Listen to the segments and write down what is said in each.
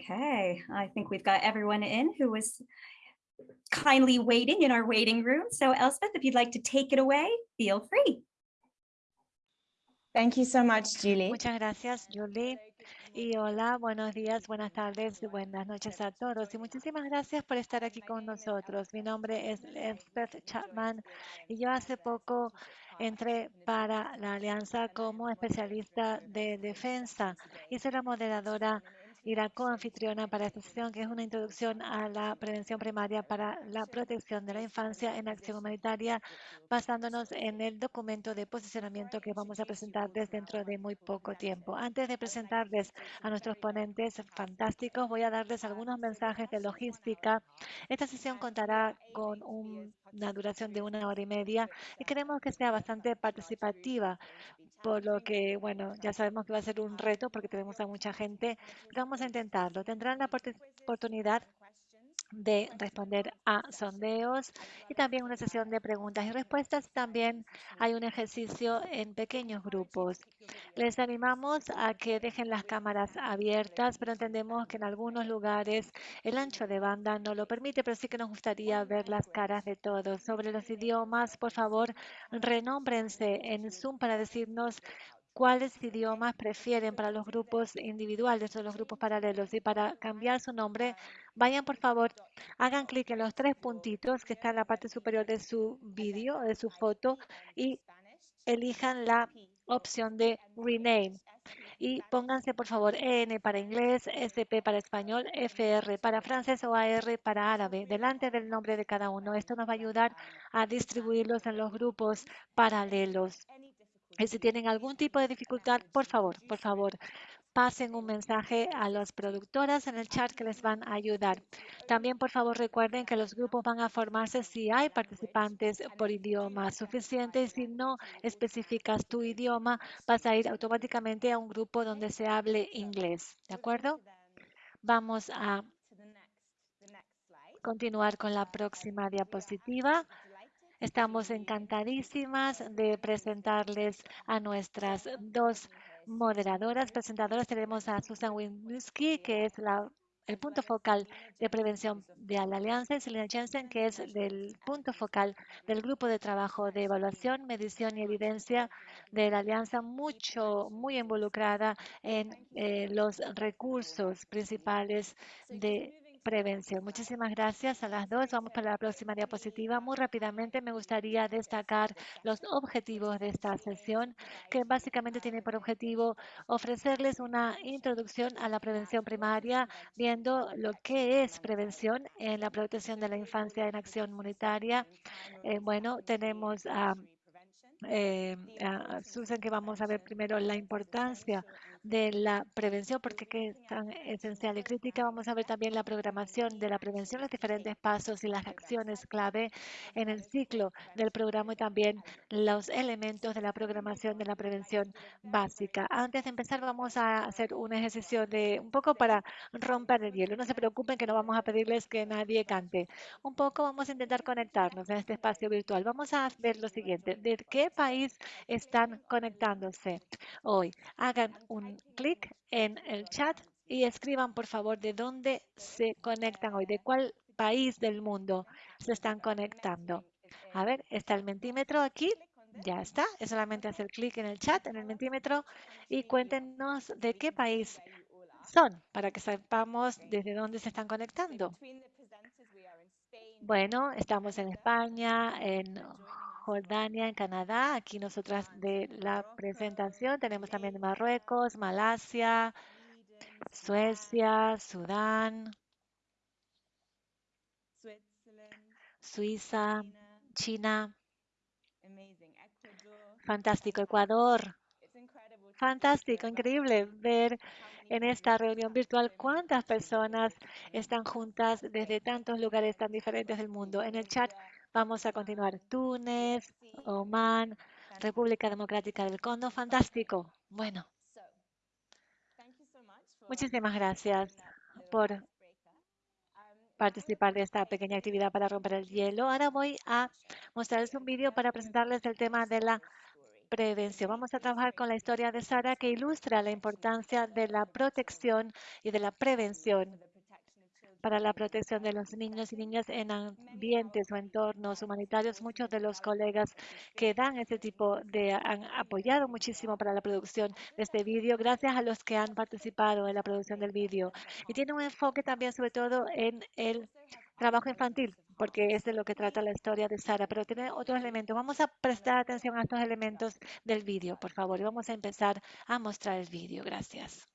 Okay, I think we've got everyone in who was kindly waiting in our waiting room. So Elspeth, if you'd like to take it away, feel free. Thank you so much, Julie. Muchas gracias, Julie. Y hola, buenos días, buenas tardes, buenas noches a todos. Y muchísimas gracias por estar aquí con nosotros. Mi nombre es Elspeth Chapman y yo hace poco entré para la alianza como especialista de defensa y soy la moderadora la coanfitriona para esta sesión, que es una introducción a la prevención primaria para la protección de la infancia en acción humanitaria, basándonos en el documento de posicionamiento que vamos a presentarles dentro de muy poco tiempo. Antes de presentarles a nuestros ponentes fantásticos, voy a darles algunos mensajes de logística. Esta sesión contará con una duración de una hora y media y queremos que sea bastante participativa, por lo que, bueno, ya sabemos que va a ser un reto porque tenemos a mucha gente, intentarlo. Tendrán la oportunidad de responder a sondeos y también una sesión de preguntas y respuestas. También hay un ejercicio en pequeños grupos. Les animamos a que dejen las cámaras abiertas, pero entendemos que en algunos lugares el ancho de banda no lo permite, pero sí que nos gustaría ver las caras de todos. Sobre los idiomas, por favor, renómbrense en Zoom para decirnos cuáles idiomas prefieren para los grupos individuales o los grupos paralelos. Y para cambiar su nombre, vayan por favor, hagan clic en los tres puntitos que están en la parte superior de su vídeo, de su foto, y elijan la opción de Rename. Y pónganse, por favor, EN para inglés, SP para español, FR para francés o AR para árabe, delante del nombre de cada uno. Esto nos va a ayudar a distribuirlos en los grupos paralelos. Y si tienen algún tipo de dificultad, por favor, por favor, pasen un mensaje a las productoras en el chat que les van a ayudar. También, por favor, recuerden que los grupos van a formarse si hay participantes por idioma suficiente y si no especificas tu idioma, vas a ir automáticamente a un grupo donde se hable inglés. ¿De acuerdo? Vamos a continuar con la próxima diapositiva. Estamos encantadísimas de presentarles a nuestras dos moderadoras, presentadoras. Tenemos a Susan Winski, que es el punto focal de prevención de la Alianza, y Selena Jensen, que es el punto focal del grupo de trabajo de evaluación, medición y evidencia de la Alianza, mucho, muy involucrada en eh, los recursos principales de prevención. Muchísimas gracias a las dos. Vamos para la próxima diapositiva. Muy rápidamente me gustaría destacar los objetivos de esta sesión, que básicamente tiene por objetivo ofrecerles una introducción a la prevención primaria, viendo lo que es prevención en la protección de la infancia en acción monetaria. Eh, bueno, tenemos a eh, Susan, que vamos a ver primero la importancia de la prevención, porque es tan esencial y crítica. Vamos a ver también la programación de la prevención, los diferentes pasos y las acciones clave en el ciclo del programa y también los elementos de la programación de la prevención básica. Antes de empezar, vamos a hacer un ejercicio de un poco para romper el hielo. No se preocupen que no vamos a pedirles que nadie cante. Un poco vamos a intentar conectarnos en este espacio virtual. Vamos a ver lo siguiente. ¿De qué país están conectándose hoy? Hagan un clic en el chat y escriban por favor de dónde se conectan hoy, de cuál país del mundo se están conectando. A ver, está el mentímetro aquí. Ya está, es solamente hacer clic en el chat, en el mentímetro y cuéntenos de qué país son para que sepamos desde dónde se están conectando. Bueno, estamos en España, en Jordania, en Canadá. Aquí nosotras de la presentación tenemos también Marruecos, Malasia, Suecia, Sudán, Suiza, China. Fantástico, Ecuador. Fantástico, increíble ver en esta reunión virtual cuántas personas están juntas desde tantos lugares tan diferentes del mundo. En el chat Vamos a continuar. Túnez, Oman, República Democrática del Congo. Fantástico. Bueno. Muchísimas gracias por participar de esta pequeña actividad para romper el hielo. Ahora voy a mostrarles un vídeo para presentarles el tema de la prevención. Vamos a trabajar con la historia de Sara que ilustra la importancia de la protección y de la prevención para la protección de los niños y niñas en ambientes o entornos humanitarios. Muchos de los colegas que dan este tipo de han apoyado muchísimo para la producción de este vídeo, gracias a los que han participado en la producción del vídeo. Y tiene un enfoque también sobre todo en el trabajo infantil, porque es de lo que trata la historia de Sara, pero tiene otros elementos. Vamos a prestar atención a estos elementos del vídeo, por favor, y vamos a empezar a mostrar el vídeo. Gracias.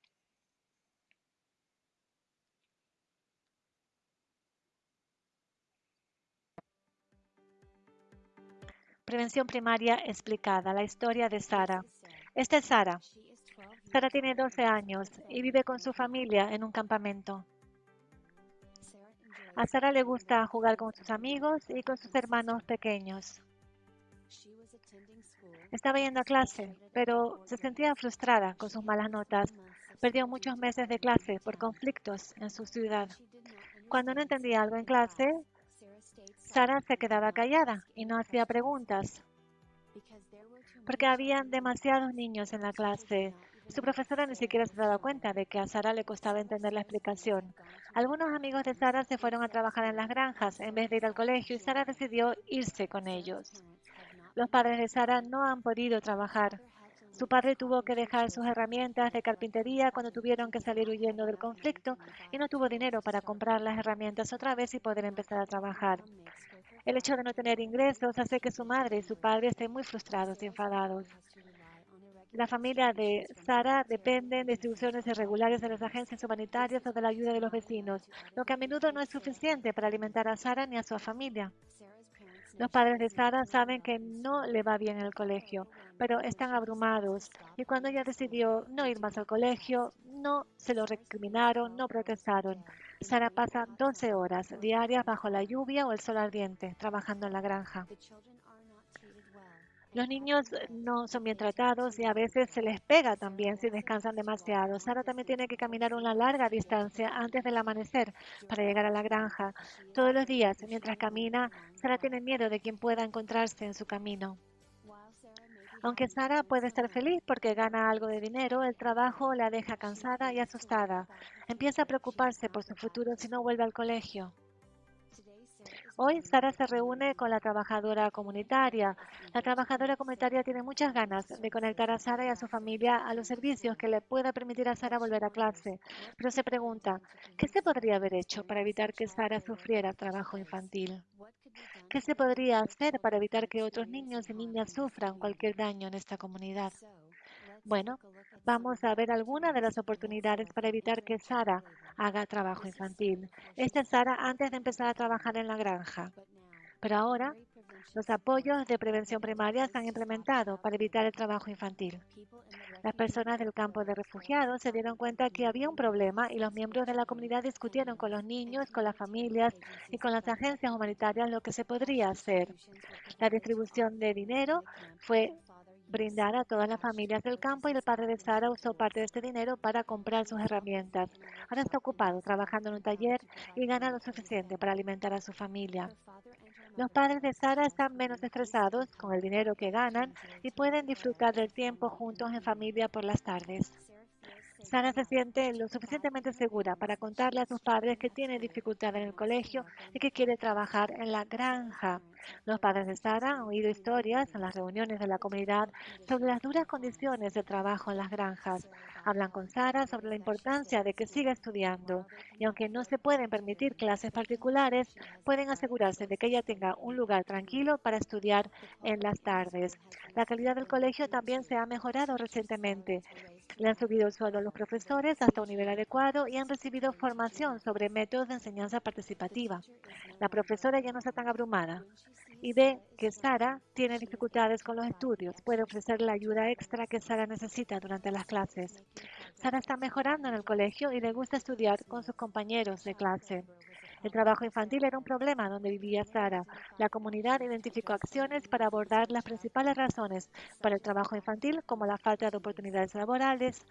Prevención primaria explicada, la historia de Sara. Esta es Sara. Sara tiene 12 años y vive con su familia en un campamento. A Sara le gusta jugar con sus amigos y con sus hermanos pequeños. Estaba yendo a clase, pero se sentía frustrada con sus malas notas. Perdió muchos meses de clase por conflictos en su ciudad. Cuando no entendía algo en clase, Sara se quedaba callada y no hacía preguntas porque habían demasiados niños en la clase. Su profesora ni siquiera se daba cuenta de que a Sara le costaba entender la explicación. Algunos amigos de Sara se fueron a trabajar en las granjas en vez de ir al colegio y Sara decidió irse con ellos. Los padres de Sara no han podido trabajar. Su padre tuvo que dejar sus herramientas de carpintería cuando tuvieron que salir huyendo del conflicto y no tuvo dinero para comprar las herramientas otra vez y poder empezar a trabajar. El hecho de no tener ingresos hace que su madre y su padre estén muy frustrados y enfadados. La familia de Sara depende de instituciones irregulares de las agencias humanitarias o de la ayuda de los vecinos, lo que a menudo no es suficiente para alimentar a Sara ni a su familia. Los padres de Sara saben que no le va bien en el colegio, pero están abrumados. Y cuando ella decidió no ir más al colegio, no se lo recriminaron, no protestaron. Sara pasa 12 horas diarias bajo la lluvia o el sol ardiente, trabajando en la granja. Los niños no son bien tratados y a veces se les pega también si descansan demasiado. Sara también tiene que caminar una larga distancia antes del amanecer para llegar a la granja. Todos los días, mientras camina, Sara tiene miedo de quien pueda encontrarse en su camino. Aunque Sara puede estar feliz porque gana algo de dinero, el trabajo la deja cansada y asustada. Empieza a preocuparse por su futuro si no vuelve al colegio. Hoy Sara se reúne con la trabajadora comunitaria. La trabajadora comunitaria tiene muchas ganas de conectar a Sara y a su familia a los servicios que le pueda permitir a Sara volver a clase, pero se pregunta, ¿qué se podría haber hecho para evitar que Sara sufriera trabajo infantil? ¿Qué se podría hacer para evitar que otros niños y niñas sufran cualquier daño en esta comunidad? Bueno, vamos a ver algunas de las oportunidades para evitar que Sara haga trabajo infantil. Esta es Sara antes de empezar a trabajar en la granja. Pero ahora, los apoyos de prevención primaria se han implementado para evitar el trabajo infantil. Las personas del campo de refugiados se dieron cuenta que había un problema y los miembros de la comunidad discutieron con los niños, con las familias y con las agencias humanitarias lo que se podría hacer. La distribución de dinero fue brindar a todas las familias del campo y el padre de Sara usó parte de este dinero para comprar sus herramientas. Ahora está ocupado trabajando en un taller y gana lo suficiente para alimentar a su familia. Los padres de Sara están menos estresados con el dinero que ganan y pueden disfrutar del tiempo juntos en familia por las tardes. Sara se siente lo suficientemente segura para contarle a sus padres que tiene dificultad en el colegio y que quiere trabajar en la granja. Los padres de Sara han oído historias en las reuniones de la comunidad sobre las duras condiciones de trabajo en las granjas. Hablan con Sara sobre la importancia de que siga estudiando y aunque no se pueden permitir clases particulares, pueden asegurarse de que ella tenga un lugar tranquilo para estudiar en las tardes. La calidad del colegio también se ha mejorado recientemente. Le han subido el sueldo a los profesores hasta un nivel adecuado y han recibido formación sobre métodos de enseñanza participativa. La profesora ya no está tan abrumada y ve que Sara tiene dificultades con los estudios. Puede ofrecer la ayuda extra que Sara necesita durante las clases. Sara está mejorando en el colegio y le gusta estudiar con sus compañeros de clase. El trabajo infantil era un problema donde vivía Sara. La comunidad identificó acciones para abordar las principales razones para el trabajo infantil, como la falta de oportunidades laborales,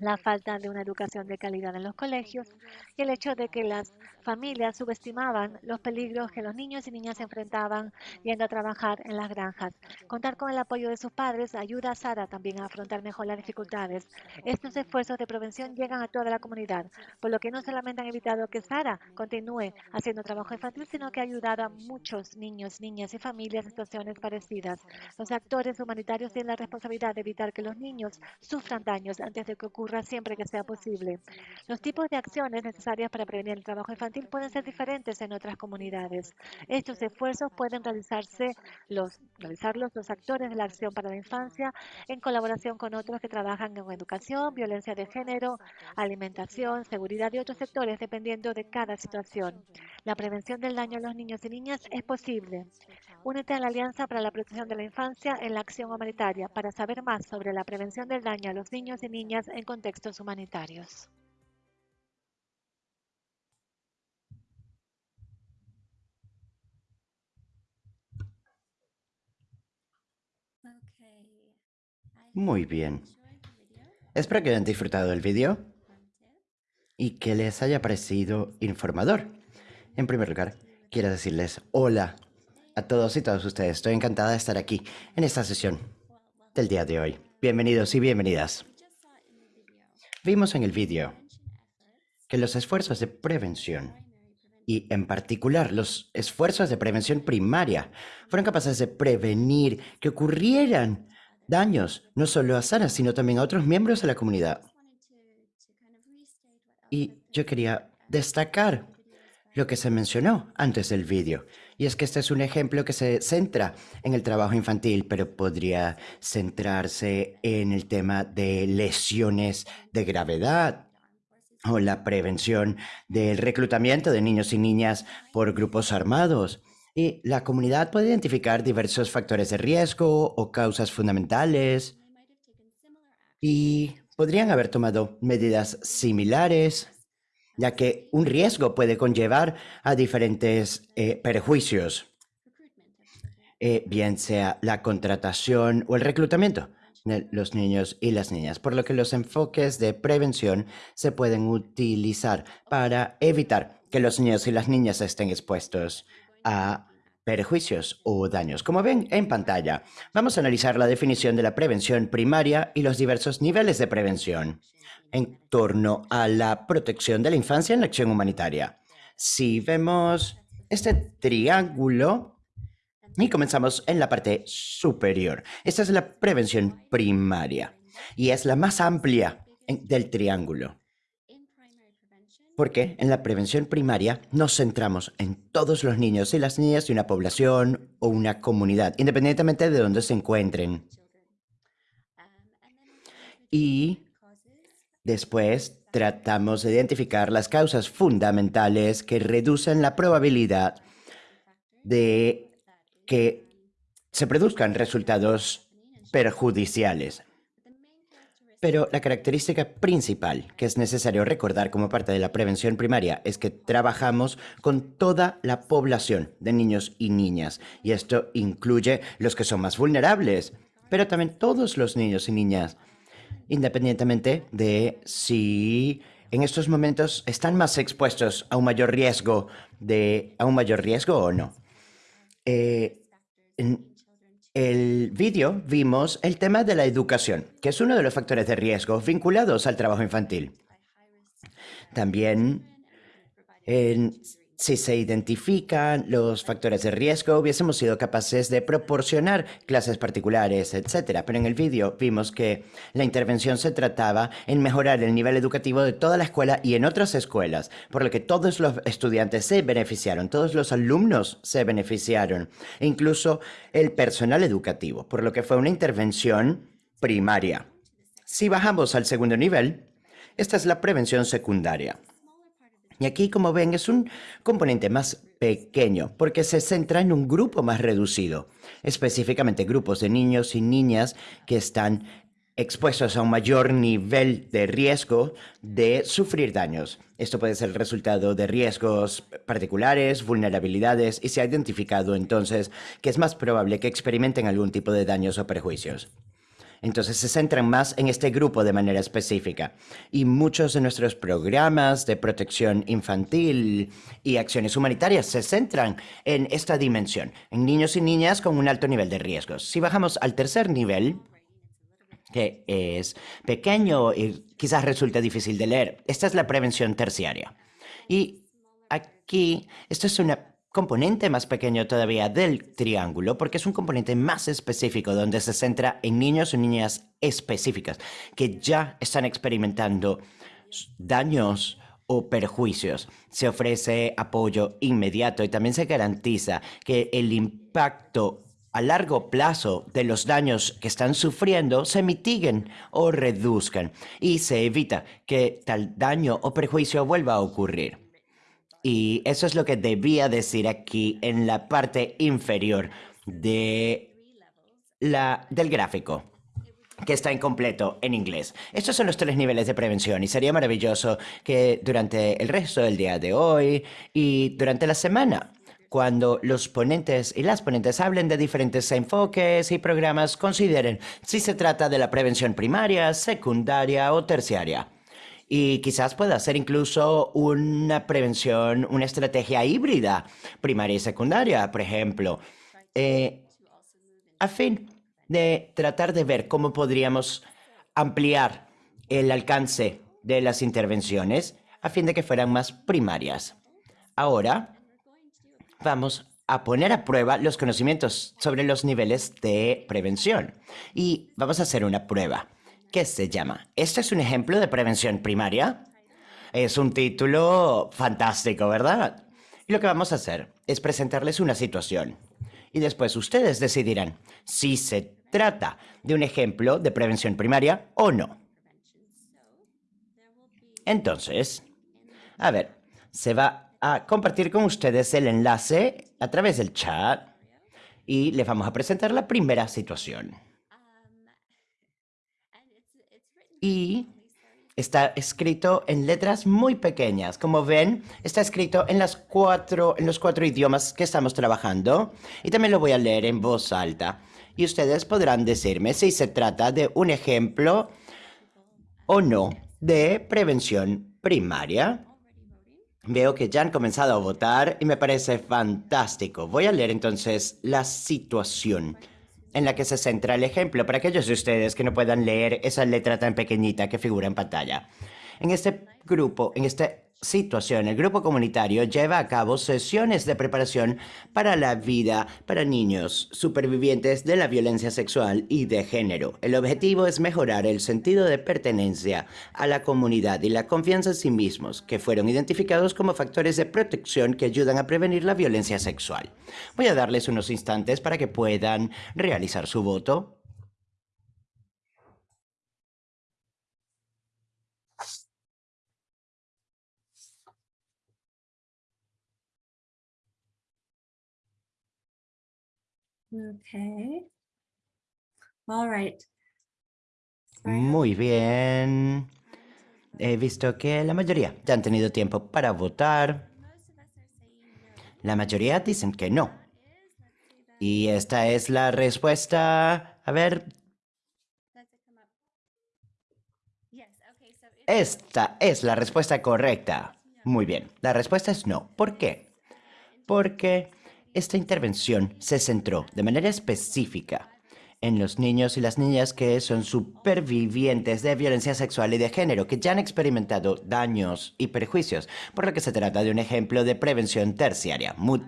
la falta de una educación de calidad en los colegios y el hecho de que las familias subestimaban los peligros que los niños y niñas enfrentaban yendo a trabajar en las granjas. Contar con el apoyo de sus padres ayuda a Sara también a afrontar mejor las dificultades. Estos esfuerzos de prevención llegan a toda la comunidad, por lo que no solamente han evitado que Sara continúe haciendo trabajo infantil, sino que ha ayudado a muchos niños, niñas y familias en situaciones parecidas. Los actores humanitarios tienen la responsabilidad de evitar que los niños sufran daños antes de que ocurra siempre que sea posible. Los tipos de acciones necesarias para prevenir el trabajo infantil pueden ser diferentes en otras comunidades. Estos esfuerzos pueden realizarse los, realizarlos los actores de la acción para la infancia en colaboración con otros que trabajan en educación, violencia de género, alimentación, seguridad y otros sectores dependiendo de cada situación. La prevención del daño a los niños y niñas es posible. Únete a la Alianza para la Protección de la Infancia en la Acción Humanitaria para saber más sobre la prevención del daño a los niños y niñas en contextos humanitarios. Muy bien. Espero que hayan disfrutado del vídeo y que les haya parecido informador. En primer lugar, quiero decirles hola a todos y todas ustedes. Estoy encantada de estar aquí en esta sesión del día de hoy. Bienvenidos y bienvenidas. Vimos en el vídeo que los esfuerzos de prevención y en particular los esfuerzos de prevención primaria fueron capaces de prevenir que ocurrieran daños no solo a Sara, sino también a otros miembros de la comunidad. Y yo quería destacar lo que se mencionó antes del vídeo. Y es que este es un ejemplo que se centra en el trabajo infantil, pero podría centrarse en el tema de lesiones de gravedad o la prevención del reclutamiento de niños y niñas por grupos armados. Y la comunidad puede identificar diversos factores de riesgo o causas fundamentales y podrían haber tomado medidas similares ya que un riesgo puede conllevar a diferentes eh, perjuicios, eh, bien sea la contratación o el reclutamiento de los niños y las niñas, por lo que los enfoques de prevención se pueden utilizar para evitar que los niños y las niñas estén expuestos a perjuicios o daños. Como ven en pantalla, vamos a analizar la definición de la prevención primaria y los diversos niveles de prevención en torno a la protección de la infancia en la acción humanitaria. Si vemos este triángulo, y comenzamos en la parte superior. Esta es la prevención primaria y es la más amplia del triángulo. Porque en la prevención primaria nos centramos en todos los niños y las niñas de una población o una comunidad, independientemente de dónde se encuentren. Y Después, tratamos de identificar las causas fundamentales que reducen la probabilidad de que se produzcan resultados perjudiciales. Pero la característica principal que es necesario recordar como parte de la prevención primaria es que trabajamos con toda la población de niños y niñas, y esto incluye los que son más vulnerables, pero también todos los niños y niñas independientemente de si en estos momentos están más expuestos a un mayor riesgo de a un mayor riesgo o no. Eh, en el vídeo vimos el tema de la educación, que es uno de los factores de riesgo vinculados al trabajo infantil. También en si se identifican los factores de riesgo, hubiésemos sido capaces de proporcionar clases particulares, etc. Pero en el vídeo vimos que la intervención se trataba en mejorar el nivel educativo de toda la escuela y en otras escuelas, por lo que todos los estudiantes se beneficiaron, todos los alumnos se beneficiaron, incluso el personal educativo, por lo que fue una intervención primaria. Si bajamos al segundo nivel, esta es la prevención secundaria. Y aquí, como ven, es un componente más pequeño porque se centra en un grupo más reducido, específicamente grupos de niños y niñas que están expuestos a un mayor nivel de riesgo de sufrir daños. Esto puede ser el resultado de riesgos particulares, vulnerabilidades, y se ha identificado entonces que es más probable que experimenten algún tipo de daños o perjuicios. Entonces se centran más en este grupo de manera específica. Y muchos de nuestros programas de protección infantil y acciones humanitarias se centran en esta dimensión, en niños y niñas con un alto nivel de riesgos. Si bajamos al tercer nivel, que es pequeño y quizás resulte difícil de leer, esta es la prevención terciaria. Y aquí, esto es una componente más pequeño todavía del triángulo, porque es un componente más específico donde se centra en niños o niñas específicas que ya están experimentando daños o perjuicios. Se ofrece apoyo inmediato y también se garantiza que el impacto a largo plazo de los daños que están sufriendo se mitiguen o reduzcan y se evita que tal daño o perjuicio vuelva a ocurrir. Y eso es lo que debía decir aquí en la parte inferior de la, del gráfico que está incompleto en inglés. Estos son los tres niveles de prevención y sería maravilloso que durante el resto del día de hoy y durante la semana, cuando los ponentes y las ponentes hablen de diferentes enfoques y programas, consideren si se trata de la prevención primaria, secundaria o terciaria y quizás pueda ser incluso una prevención, una estrategia híbrida, primaria y secundaria, por ejemplo, eh, a fin de tratar de ver cómo podríamos ampliar el alcance de las intervenciones a fin de que fueran más primarias. Ahora vamos a poner a prueba los conocimientos sobre los niveles de prevención y vamos a hacer una prueba. ¿Qué se llama? ¿Este es un ejemplo de prevención primaria? Es un título fantástico, ¿verdad? Y lo que vamos a hacer es presentarles una situación. Y después ustedes decidirán si se trata de un ejemplo de prevención primaria o no. Entonces, a ver, se va a compartir con ustedes el enlace a través del chat y les vamos a presentar la primera situación. Y está escrito en letras muy pequeñas. Como ven, está escrito en, los cuatro idiomas que estamos trabajando y también lo voy a leer en voz alta. Y ustedes podrán decirme si se trata de un ejemplo o no de prevención primaria. Veo que ya han comenzado a votar y me parece fantástico. Voy a leer entonces la situación en la que se centra el ejemplo para aquellos de ustedes que no puedan leer esa letra tan pequeñita que figura en pantalla. En este grupo, en esta situación, el grupo comunitario lleva a cabo sesiones de preparación para la vida para niños supervivientes de la violencia sexual y de género. El objetivo es mejorar el sentido de pertenencia a la comunidad y la confianza en sí mismos, que fueron identificados como factores de protección que ayudan a prevenir la violencia sexual. Voy a darles unos instantes para que puedan realizar su voto. Okay. All right. Muy bien. He visto que la mayoría ya han tenido tiempo para votar. La mayoría dicen que no. Y esta es la respuesta. A ver. Esta es la respuesta correcta. Muy bien. La respuesta es no. ¿Por qué? Porque esta intervención se centró de manera específica en los niños y las niñas que son supervivientes de violencia sexual y de género, que ya han experimentado daños y perjuicios, por lo que se trata de un ejemplo de prevención terciaria. Muy,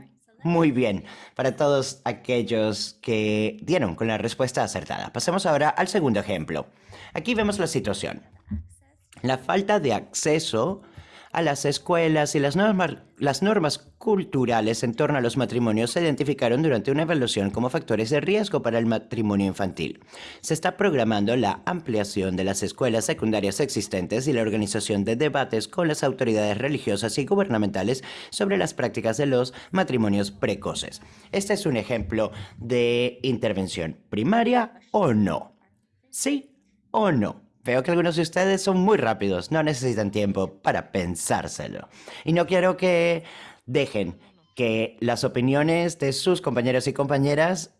muy bien, para todos aquellos que dieron con la respuesta acertada. Pasemos ahora al segundo ejemplo. Aquí vemos la situación. La falta de acceso a las escuelas y las normas, culturales en torno a los matrimonios se identificaron durante una evaluación como factores de riesgo para el matrimonio infantil. Se está programando la ampliación de las escuelas secundarias existentes y la organización de debates con las autoridades religiosas y gubernamentales sobre las prácticas de los matrimonios precoces. Este es un ejemplo de intervención primaria o no. ¿Sí o no? Veo que algunos de ustedes son muy rápidos, no necesitan tiempo para pensárselo. Y no quiero que dejen que las opiniones de sus compañeros y compañeras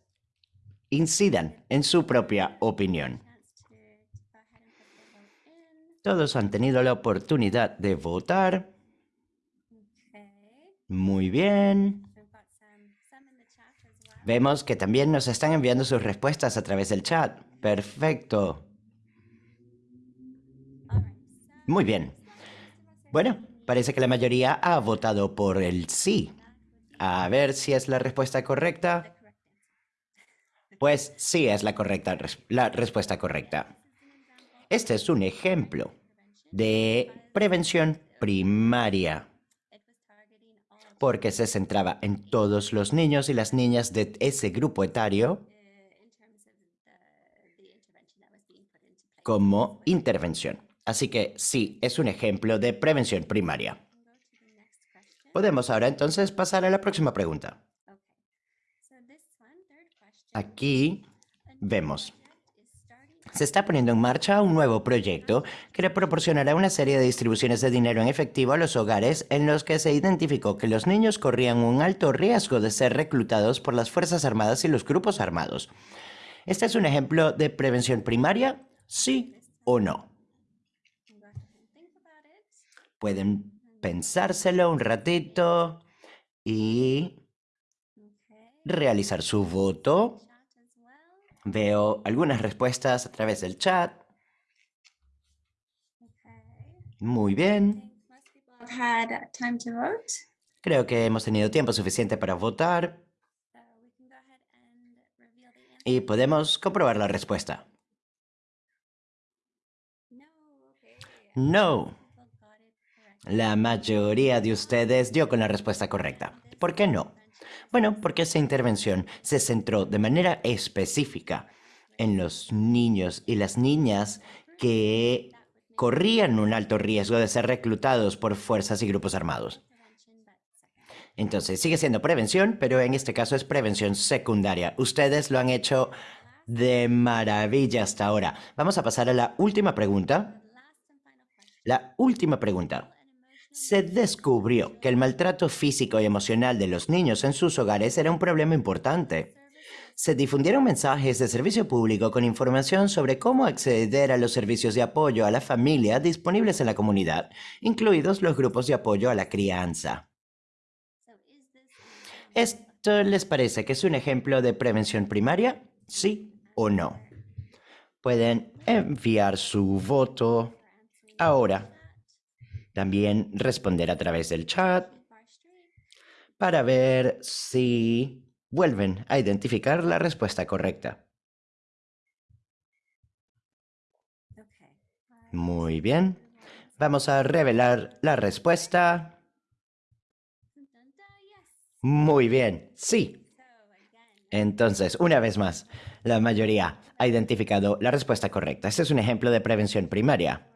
incidan en su propia opinión. Todos han tenido la oportunidad de votar. Muy bien. Vemos que también nos están enviando sus respuestas a través del chat. Perfecto. Muy bien. Bueno, parece que la mayoría ha votado por el sí. A ver si es la respuesta correcta. Pues sí es la correcta la respuesta correcta. Este es un ejemplo de prevención primaria porque se centraba en todos los niños y las niñas de ese grupo etario como intervención. Así que sí, es un ejemplo de prevención primaria. Podemos ahora entonces pasar a la próxima pregunta. Aquí vemos se está poniendo en marcha un nuevo proyecto que le proporcionará una serie de distribuciones de dinero en efectivo a los hogares en los que se identificó que los niños corrían un alto riesgo de ser reclutados por las Fuerzas Armadas y los grupos armados. ¿Este es un ejemplo de prevención primaria? ¿Sí o no? Pueden pensárselo un ratito y realizar su voto. Veo algunas respuestas a través del chat. Muy bien. Creo que hemos tenido tiempo suficiente para votar. Y podemos comprobar la respuesta. No. La mayoría de ustedes dio con la respuesta correcta. ¿Por qué no? Bueno, porque esa intervención se centró de manera específica en los niños y las niñas que corrían un alto riesgo de ser reclutados por fuerzas y grupos armados. Entonces, sigue siendo prevención, pero en este caso es prevención secundaria. Ustedes lo han hecho de maravilla hasta ahora. Vamos a pasar a la última pregunta. La última pregunta se descubrió que el maltrato físico y emocional de los niños en sus hogares era un problema importante. Se difundieron mensajes de servicio público con información sobre cómo acceder a los servicios de apoyo a la familia disponibles en la comunidad, incluidos los grupos de apoyo a la crianza. ¿Esto les parece que es un ejemplo de prevención primaria? ¿Sí o no? Pueden enviar su voto ahora también responder a través del chat para ver si vuelven a identificar la respuesta correcta. Muy bien. Vamos a revelar la respuesta. Muy bien, sí. Entonces, una vez más, la mayoría ha identificado la respuesta correcta. Este es un ejemplo de prevención primaria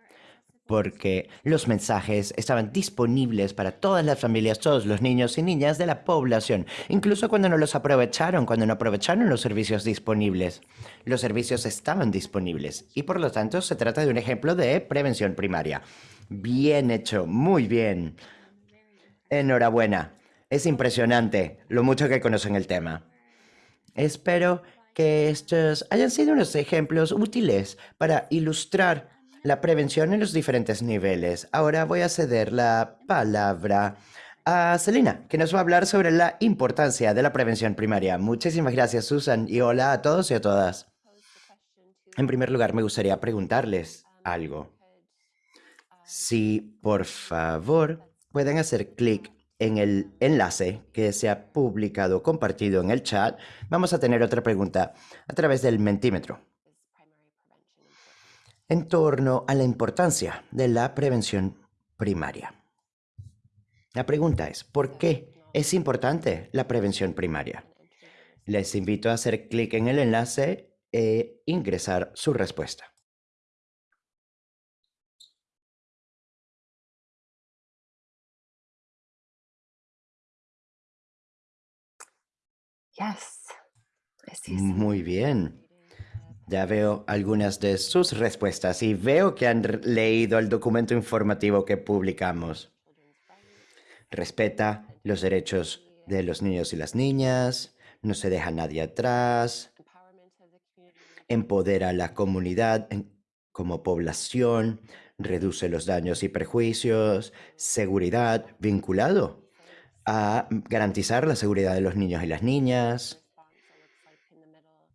porque los mensajes estaban disponibles para todas las familias, todos los niños y niñas de la población, incluso cuando no los aprovecharon, cuando no aprovecharon los servicios disponibles. Los servicios estaban disponibles y por lo tanto se trata de un ejemplo de prevención primaria. Bien hecho, muy bien. Enhorabuena. Es impresionante lo mucho que conocen el tema. Espero que estos hayan sido unos ejemplos útiles para ilustrar la prevención en los diferentes niveles. Ahora voy a ceder la palabra a Celina, que nos va a hablar sobre la importancia de la prevención primaria. Muchísimas gracias, Susan, y hola a todos y a todas. En primer lugar, me gustaría preguntarles algo. Si, por favor, pueden hacer clic en el enlace que se ha publicado, compartido en el chat, vamos a tener otra pregunta a través del mentímetro en torno a la importancia de la prevención primaria. La pregunta es, ¿por qué es importante la prevención primaria? Les invito a hacer clic en el enlace e ingresar su respuesta. Muy bien. Ya veo algunas de sus respuestas y veo que han leído el documento informativo que publicamos. Respeta los derechos de los niños y las niñas, no se deja nadie atrás, empodera a la comunidad como población, reduce los daños y perjuicios, seguridad vinculado a garantizar la seguridad de los niños y las niñas.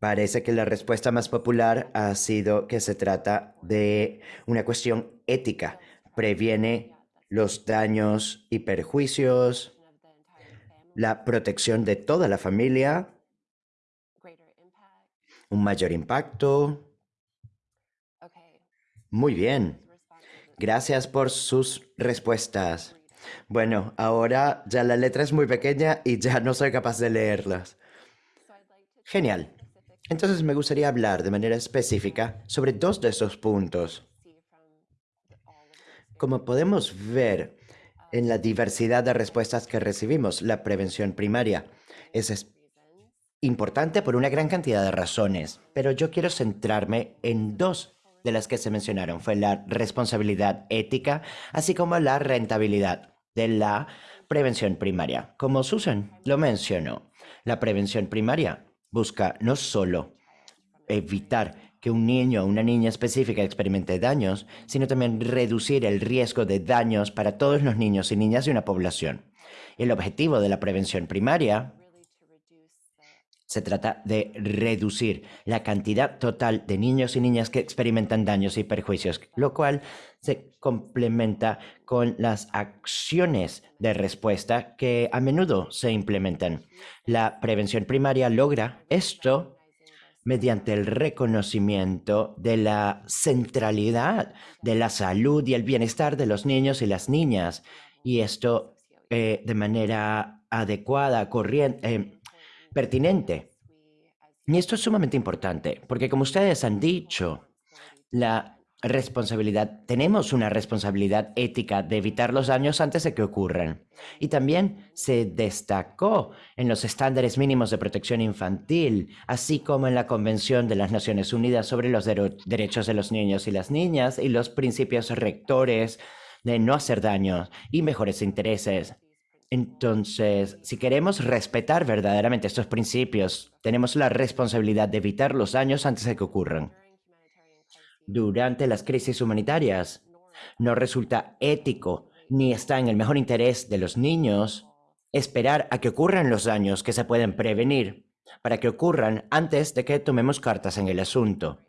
Parece que la respuesta más popular ha sido que se trata de una cuestión ética. Previene los daños y perjuicios, la protección de toda la familia, un mayor impacto. Muy bien. Gracias por sus respuestas. Bueno, ahora ya la letra es muy pequeña y ya no soy capaz de leerlas. Genial. Entonces me gustaría hablar de manera específica sobre dos de esos puntos. Como podemos ver en la diversidad de respuestas que recibimos, la prevención primaria es importante por una gran cantidad de razones, pero yo quiero centrarme en dos de las que se mencionaron. Fue la responsabilidad ética, así como la rentabilidad de la prevención primaria. Como Susan lo mencionó, la prevención primaria busca no solo evitar que un niño o una niña específica experimente daños, sino también reducir el riesgo de daños para todos los niños y niñas de una población. El objetivo de la prevención primaria se trata de reducir la cantidad total de niños y niñas que experimentan daños y perjuicios, lo cual se complementa con las acciones de respuesta que a menudo se implementan. La prevención primaria logra esto mediante el reconocimiento de la centralidad de la salud y el bienestar de los niños y las niñas, y esto eh, de manera adecuada, corriente, eh, pertinente. Y esto es sumamente importante, porque como ustedes han dicho, la responsabilidad, tenemos una responsabilidad ética de evitar los daños antes de que ocurran. Y también se destacó en los estándares mínimos de protección infantil, así como en la Convención de las Naciones Unidas sobre los derechos de los niños y las niñas y los principios rectores de no hacer daño y mejores intereses. Entonces, si queremos respetar verdaderamente estos principios, tenemos la responsabilidad de evitar los daños antes de que ocurran. Durante las crisis humanitarias, no resulta ético ni está en el mejor interés de los niños esperar a que ocurran los daños que se pueden prevenir para que ocurran antes de que tomemos cartas en el asunto.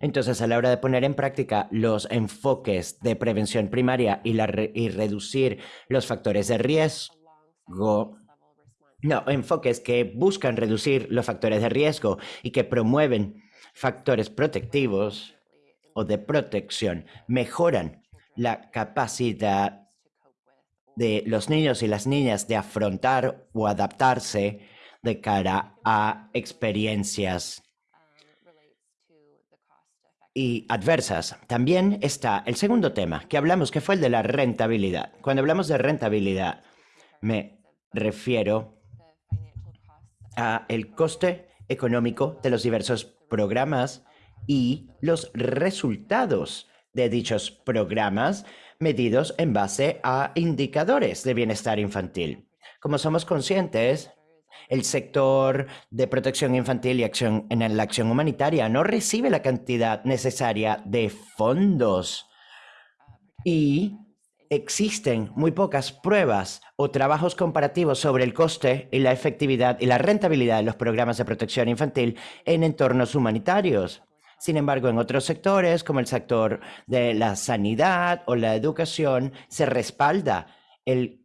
Entonces, a la hora de poner en práctica los enfoques de prevención primaria y, y reducir los factores de riesgo, no, enfoques que buscan reducir los factores de riesgo y que promueven factores protectivos o de protección, mejoran la capacidad de los niños y las niñas de afrontar o adaptarse de cara a experiencias y adversas. También está el segundo tema que hablamos, que fue el de la rentabilidad. Cuando hablamos de rentabilidad, me refiero a el coste económico de los diversos programas y los resultados de dichos programas medidos en base a indicadores de bienestar infantil. Como somos conscientes, el sector de protección infantil y acción en la acción humanitaria no recibe la cantidad necesaria de fondos y existen muy pocas pruebas o trabajos comparativos sobre el coste y la efectividad y la rentabilidad de los programas de protección infantil en entornos humanitarios. Sin embargo, en otros sectores, como el sector de la sanidad o la educación, se respalda el,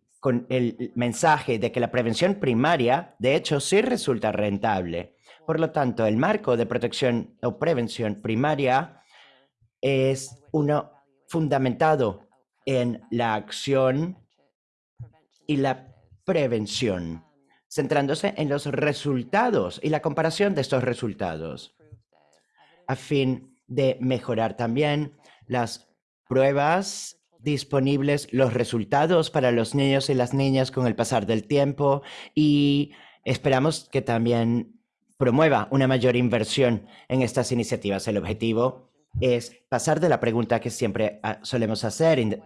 mensaje de que la prevención primaria, de hecho, sí resulta rentable. Por lo tanto, el marco de protección o prevención primaria es uno fundamentado en la acción y la prevención, centrándose en los resultados y la comparación de estos resultados, a fin de mejorar también las pruebas disponibles, los resultados para los niños y las niñas con el pasar del tiempo y esperamos que también promueva una mayor inversión en estas iniciativas. El objetivo es pasar de la pregunta que siempre ah, solemos hacer en,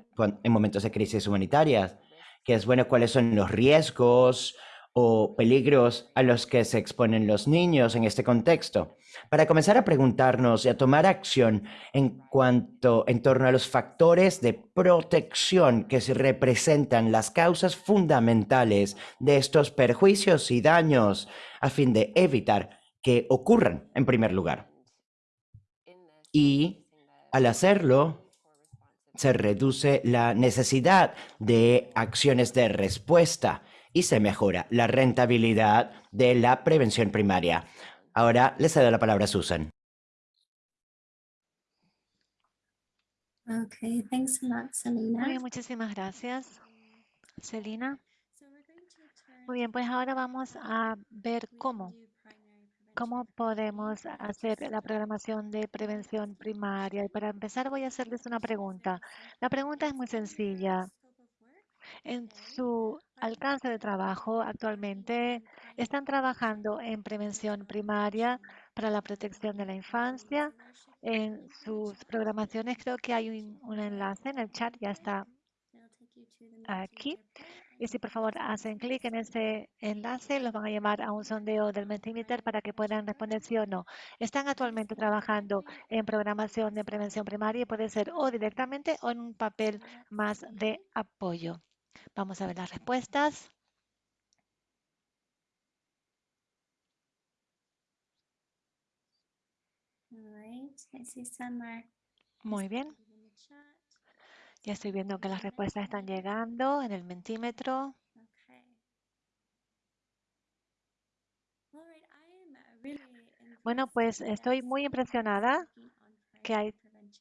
momentos de crisis humanitarias, que es, bueno, ¿cuáles son los riesgos o peligros a los que se exponen los niños en este contexto, para comenzar a preguntarnos y a tomar acción en cuanto en torno a los factores de protección que se representan las causas fundamentales de estos perjuicios y daños a fin de evitar que ocurran en primer lugar. Y al hacerlo, se reduce la necesidad de acciones de respuesta y se mejora la rentabilidad de la prevención primaria. Ahora le cedo la palabra a Susan. Okay, thanks a lot, Selena. Muy bien, muchísimas gracias, Celina. Muy bien, pues ahora vamos a ver cómo, cómo podemos hacer la programación de prevención primaria. Y para empezar voy a hacerles una pregunta. La pregunta es muy sencilla. En su alcance de trabajo actualmente, ¿están trabajando en prevención primaria para la protección de la infancia? En sus programaciones creo que hay un, enlace en el chat, ya está aquí. Y si por favor hacen clic en ese enlace, los van a llevar a un sondeo del Mentimeter para que puedan responder sí o no. Están actualmente trabajando en programación de prevención primaria y puede ser o directamente o en un papel más de apoyo. Vamos a ver las respuestas. All right, I see some are Muy bien. Ya estoy viendo que las respuestas están llegando en el mentímetro. Bueno, pues estoy muy impresionada que hay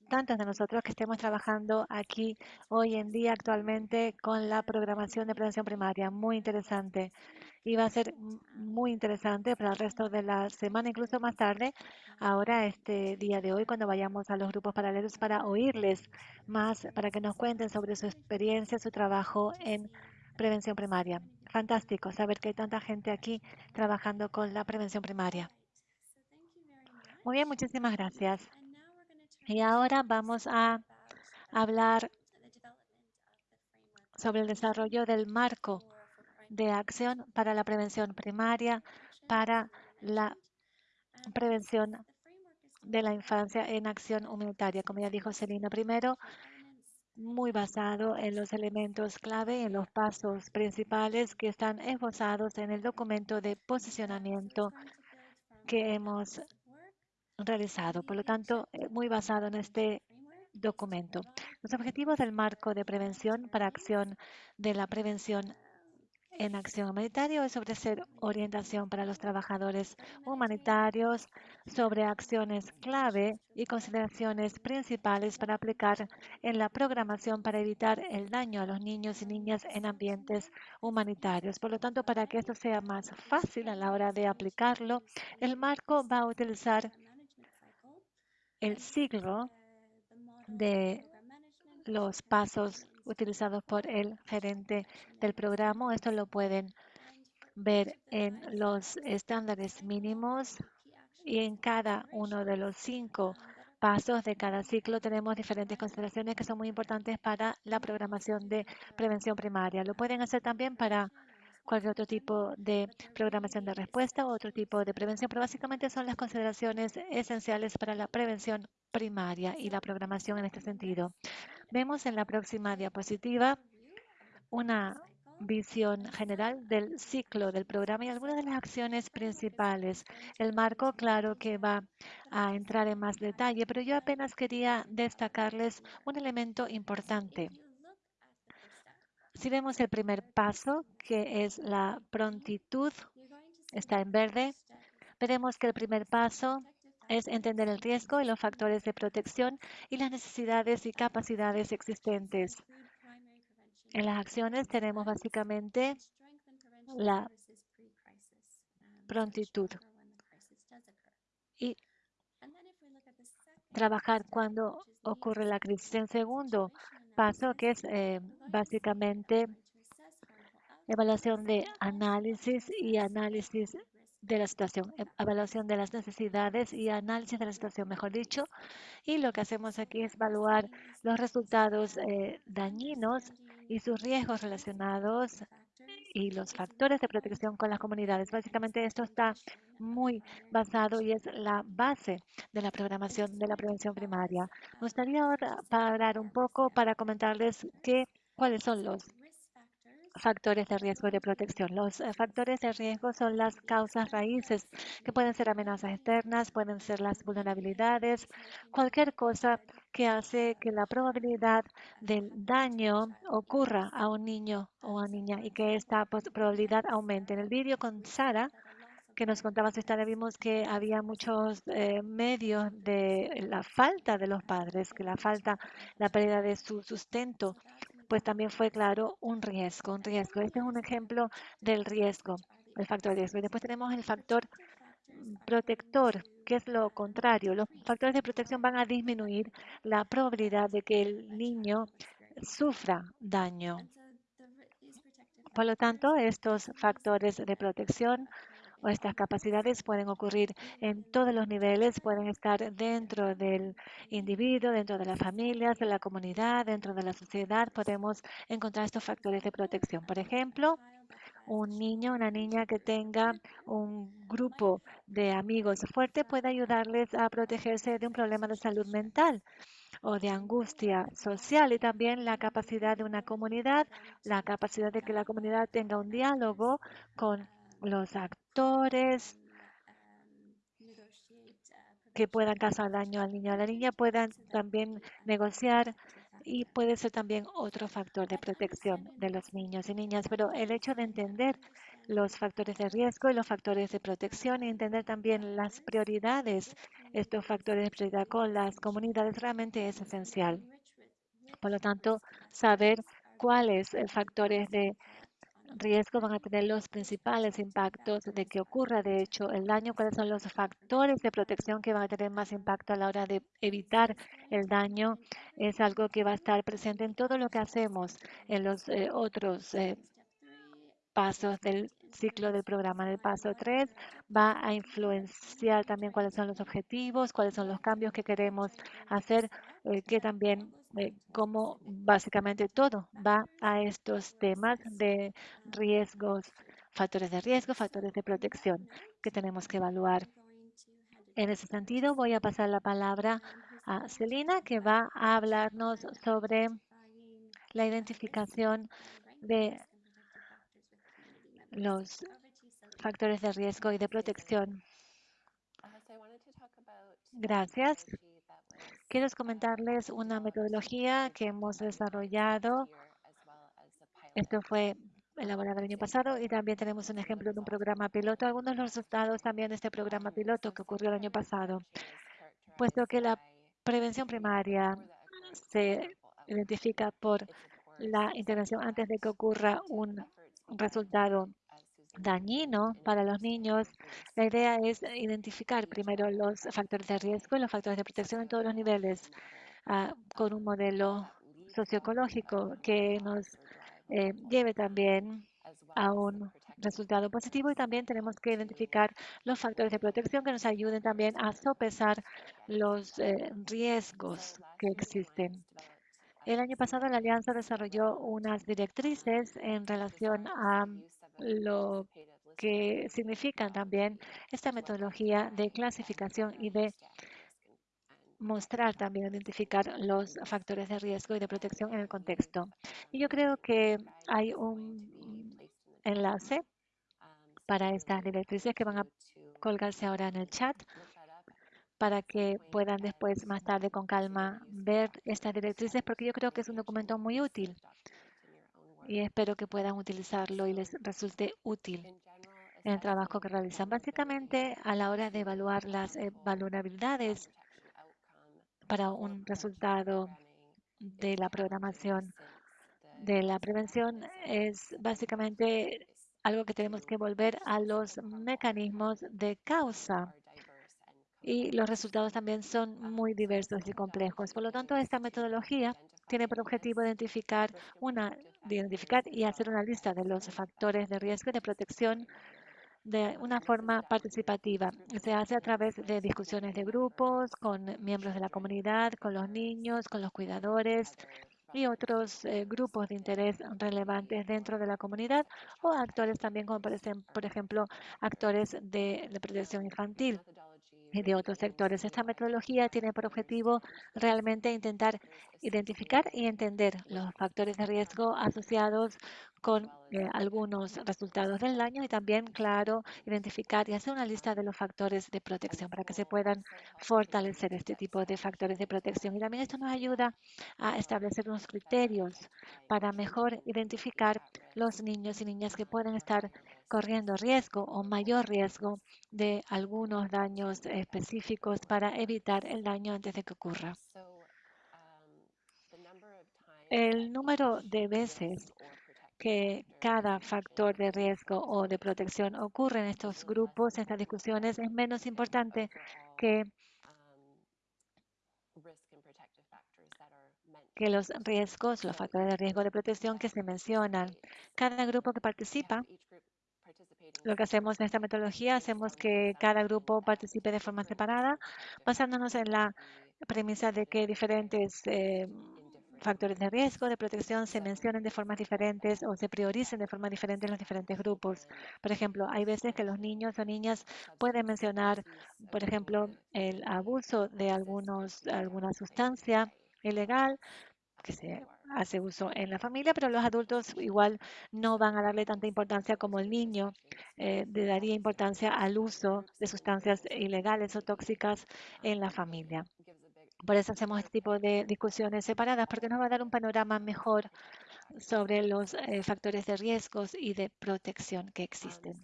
tantos de nosotros que estemos trabajando aquí hoy en día actualmente con la programación de prevención primaria. Muy interesante. Y va a ser muy interesante para el resto de la semana, incluso más tarde, ahora este día de hoy, cuando vayamos a los grupos paralelos para oírles más, para que nos cuenten sobre su experiencia, su trabajo en prevención primaria. Fantástico saber que hay tanta gente aquí trabajando con la prevención primaria. Muy bien, muchísimas gracias. Y ahora vamos a hablar sobre el desarrollo del marco de acción para la prevención primaria, para la prevención de la infancia en acción humanitaria. Como ya dijo Celina primero, muy basado en los elementos clave, en los pasos principales que están esbozados en el documento de posicionamiento que hemos realizado. Por lo tanto, eh, muy basado en este documento. Los objetivos del marco de prevención para acción de la prevención en acción humanitaria es ofrecer orientación para los trabajadores humanitarios sobre acciones clave y consideraciones principales para aplicar en la programación para evitar el daño a los niños y niñas en ambientes humanitarios. Por lo tanto, para que esto sea más fácil a la hora de aplicarlo, el marco va a utilizar el model de los pasos utilizados por el gerente del programa. Esto lo pueden ver en los estándares mínimos y en cada uno de los cinco pasos de cada ciclo tenemos diferentes consideraciones que son muy importantes para la programación de prevención primaria. Lo pueden hacer también para cualquier otro tipo de programación de respuesta o otro tipo de prevención, pero básicamente son las consideraciones esenciales para la prevención primaria y la programación en este sentido. Vemos en la próxima diapositiva una visión general del ciclo del programa y algunas de las acciones principales. El marco, claro que va a entrar en más detalle, pero yo apenas quería destacarles un elemento importante. Si vemos el primer paso, que es la prontitud, está en verde, veremos que el primer paso es entender el riesgo y los factores de protección y las necesidades y capacidades existentes. En las acciones tenemos básicamente la prontitud y trabajar cuando ocurre la crisis. En segundo paso, que es eh, básicamente evaluación de análisis y análisis de la situación, e- evaluación de las necesidades y análisis de la situación, mejor dicho. Y lo que hacemos aquí es evaluar los resultados eh, dañinos y sus riesgos relacionados y los factores de protección con las comunidades. Básicamente esto está muy basado y es la base de la programación de la prevención primaria. Me gustaría ahora parar un poco para comentarles qué, cuáles son los factores de riesgo y de protección. Los eh, factores de riesgo son las causas raíces, que pueden ser amenazas externas, pueden ser las vulnerabilidades, cualquier cosa que hace que la probabilidad del daño ocurra a un niño o a niña y que esta probabilidad aumente. En el vídeo con Sara, que nos contaba su historia, vimos que había muchos eh, medios de la falta de los padres, que la falta, la pérdida de su sustento pues también fue, claro, un riesgo, un riesgo. Este es un ejemplo del riesgo, el factor riesgo. Y después tenemos el factor protector, que es lo contrario. Los factores de protección van a disminuir la probabilidad de que el niño sufra daño. Por lo tanto, estos factores de protección estas capacidades pueden ocurrir en todos los niveles, pueden estar dentro del individuo, dentro de las familias, de la comunidad, dentro de la sociedad. Podemos encontrar estos factores de protección. Por ejemplo, un niño, una niña que tenga un grupo de amigos fuerte puede ayudarles a protegerse de un problema de salud mental o de angustia social y también la capacidad de una comunidad, la capacidad de que la comunidad tenga un diálogo con los actores que puedan causar daño al niño o a la niña puedan también negociar y puede ser también otro factor de protección de los niños y niñas. Pero el hecho de entender los factores de riesgo y los factores de protección y entender también las prioridades, estos factores de prioridad con las comunidades realmente es esencial. Por lo tanto, saber cuáles factores de riesgo van a tener los principales impactos de que ocurra, de hecho, el daño, cuáles son los factores de protección que van a tener más impacto a la hora de evitar el daño, es algo que va a estar presente en todo lo que hacemos en los eh, otros eh, pasos del ciclo del programa. En el paso 3 va a influenciar también cuáles son los objetivos, cuáles son los cambios que queremos hacer, eh, que también eh, cómo básicamente todo va a estos temas de riesgos, factores de riesgo, factores de protección que tenemos que evaluar. En ese sentido, voy a pasar la palabra a Celina, que va a hablarnos sobre la identificación de los factores de riesgo y de protección. Gracias. Quiero comentarles una metodología que hemos desarrollado. Esto fue elaborado el año pasado y también tenemos un ejemplo de un programa piloto. Algunos de los resultados también de este programa piloto que ocurrió el año pasado, puesto que la prevención primaria se identifica por la intervención antes de que ocurra un resultado dañino para los niños, la idea es identificar primero los factores de riesgo y los factores de protección en todos los niveles ah, con un modelo socioecológico que nos eh, lleve también a un resultado positivo y también tenemos que identificar los factores de protección que nos ayuden también a sopesar los eh, riesgos que existen. El año pasado la Alianza desarrolló unas directrices en relación a lo que significa también esta metodología de clasificación y de mostrar también, identificar los factores de riesgo y de protección en el contexto. Y yo creo que hay un enlace para estas directrices que van a colgarse ahora en el chat para que puedan después, más tarde, con calma, ver estas directrices, porque yo creo que es un documento muy útil y espero que puedan utilizarlo y les resulte útil en el trabajo que realizan. Básicamente, a la hora de evaluar las eh, vulnerabilidades para un resultado de la programación de la prevención, es básicamente algo que tenemos que volver a los mecanismos de causa. Y los resultados también son muy diversos y complejos. Por lo tanto, esta metodología tiene por objetivo identificar, una, identificar y hacer una lista de los factores de riesgo y de protección de una forma participativa. Se hace a través de discusiones de grupos, con miembros de la comunidad, con los niños, con los cuidadores y otros eh, grupos de interés relevantes dentro de la comunidad o actores también como por ejemplo actores de, de protección infantil y de otros sectores. Esta metodología tiene por objetivo realmente intentar identificar y entender los factores de riesgo asociados con eh, algunos resultados del año y también, claro, identificar y hacer una lista de los factores de protección para que se puedan fortalecer este tipo de factores de protección. Y también esto nos ayuda a establecer unos criterios para mejor identificar los niños y niñas que pueden estar corriendo riesgo o mayor riesgo de algunos daños específicos para evitar el daño antes de que ocurra. El número de veces que cada factor de riesgo o de protección ocurre en estos grupos, en estas discusiones, es menos importante que, que los riesgos, los factores de riesgo de protección que se mencionan. Cada grupo que participa lo que hacemos en esta metodología, hacemos que cada grupo participe de forma separada, basándonos en la premisa de que diferentes eh, factores de riesgo, de protección, se mencionen de formas diferentes o se prioricen de forma diferente en los diferentes grupos. Por ejemplo, hay veces que los niños o niñas pueden mencionar, por ejemplo, el abuso de algunos, alguna sustancia ilegal que se hace uso en la familia, pero los adultos igual no van a darle tanta importancia como el niño eh, le daría importancia al uso de sustancias ilegales o tóxicas en la familia. Por eso hacemos este tipo de discusiones separadas, porque nos va a dar un panorama mejor sobre los eh, factores de riesgos y de protección que existen.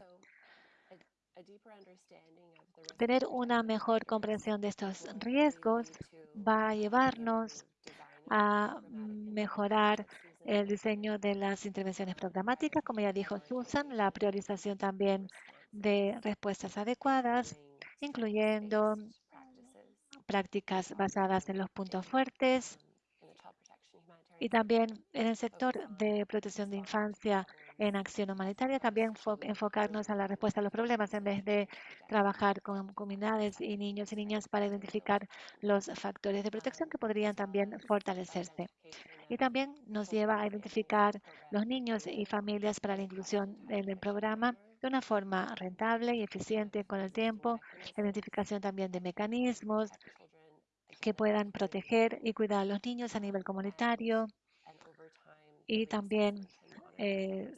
Tener una mejor comprensión de estos riesgos va a llevarnos a mejorar el diseño de las intervenciones programáticas, como ya dijo Susan, la priorización también de respuestas adecuadas, incluyendo prácticas basadas en los puntos fuertes y también en el sector de protección de infancia en acción humanitaria, también enfocarnos a la respuesta a los problemas en vez de trabajar con comunidades y niños y niñas para identificar los factores de protección que podrían también fortalecerse. Y también nos lleva a identificar los niños y familias para la inclusión en el programa de una forma rentable y eficiente con el tiempo, la identificación también de mecanismos que puedan proteger y cuidar a los niños a nivel comunitario y también eh,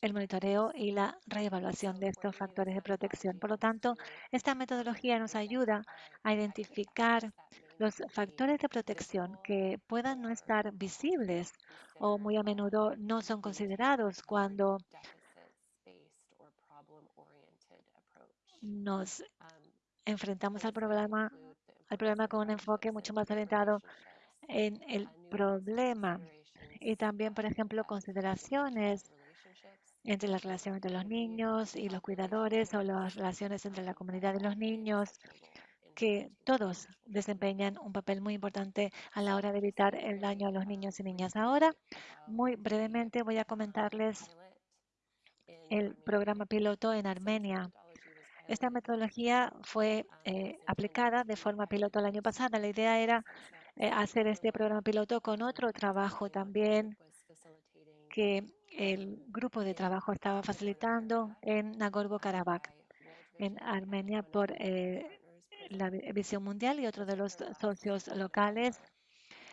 el monitoreo y la reevaluación de estos factores de protección. Por lo tanto, esta metodología nos ayuda a identificar los factores de protección que puedan no estar visibles o muy a menudo no son considerados cuando nos enfrentamos al problema, al problema con un enfoque mucho más orientado en el problema y también, por ejemplo, consideraciones entre la relación entre los niños y los cuidadores o las relaciones entre la comunidad y los niños, que todos desempeñan un papel muy importante a la hora de evitar el daño a los niños y niñas. Ahora, muy brevemente, voy a comentarles el programa piloto en Armenia. Esta metodología fue eh, aplicada de forma piloto el año pasado. La idea era eh, hacer este programa piloto con otro trabajo también que el grupo de trabajo estaba facilitando en Nagorno-Karabaj, en Armenia, por eh, la Visión Mundial y otro de los socios locales.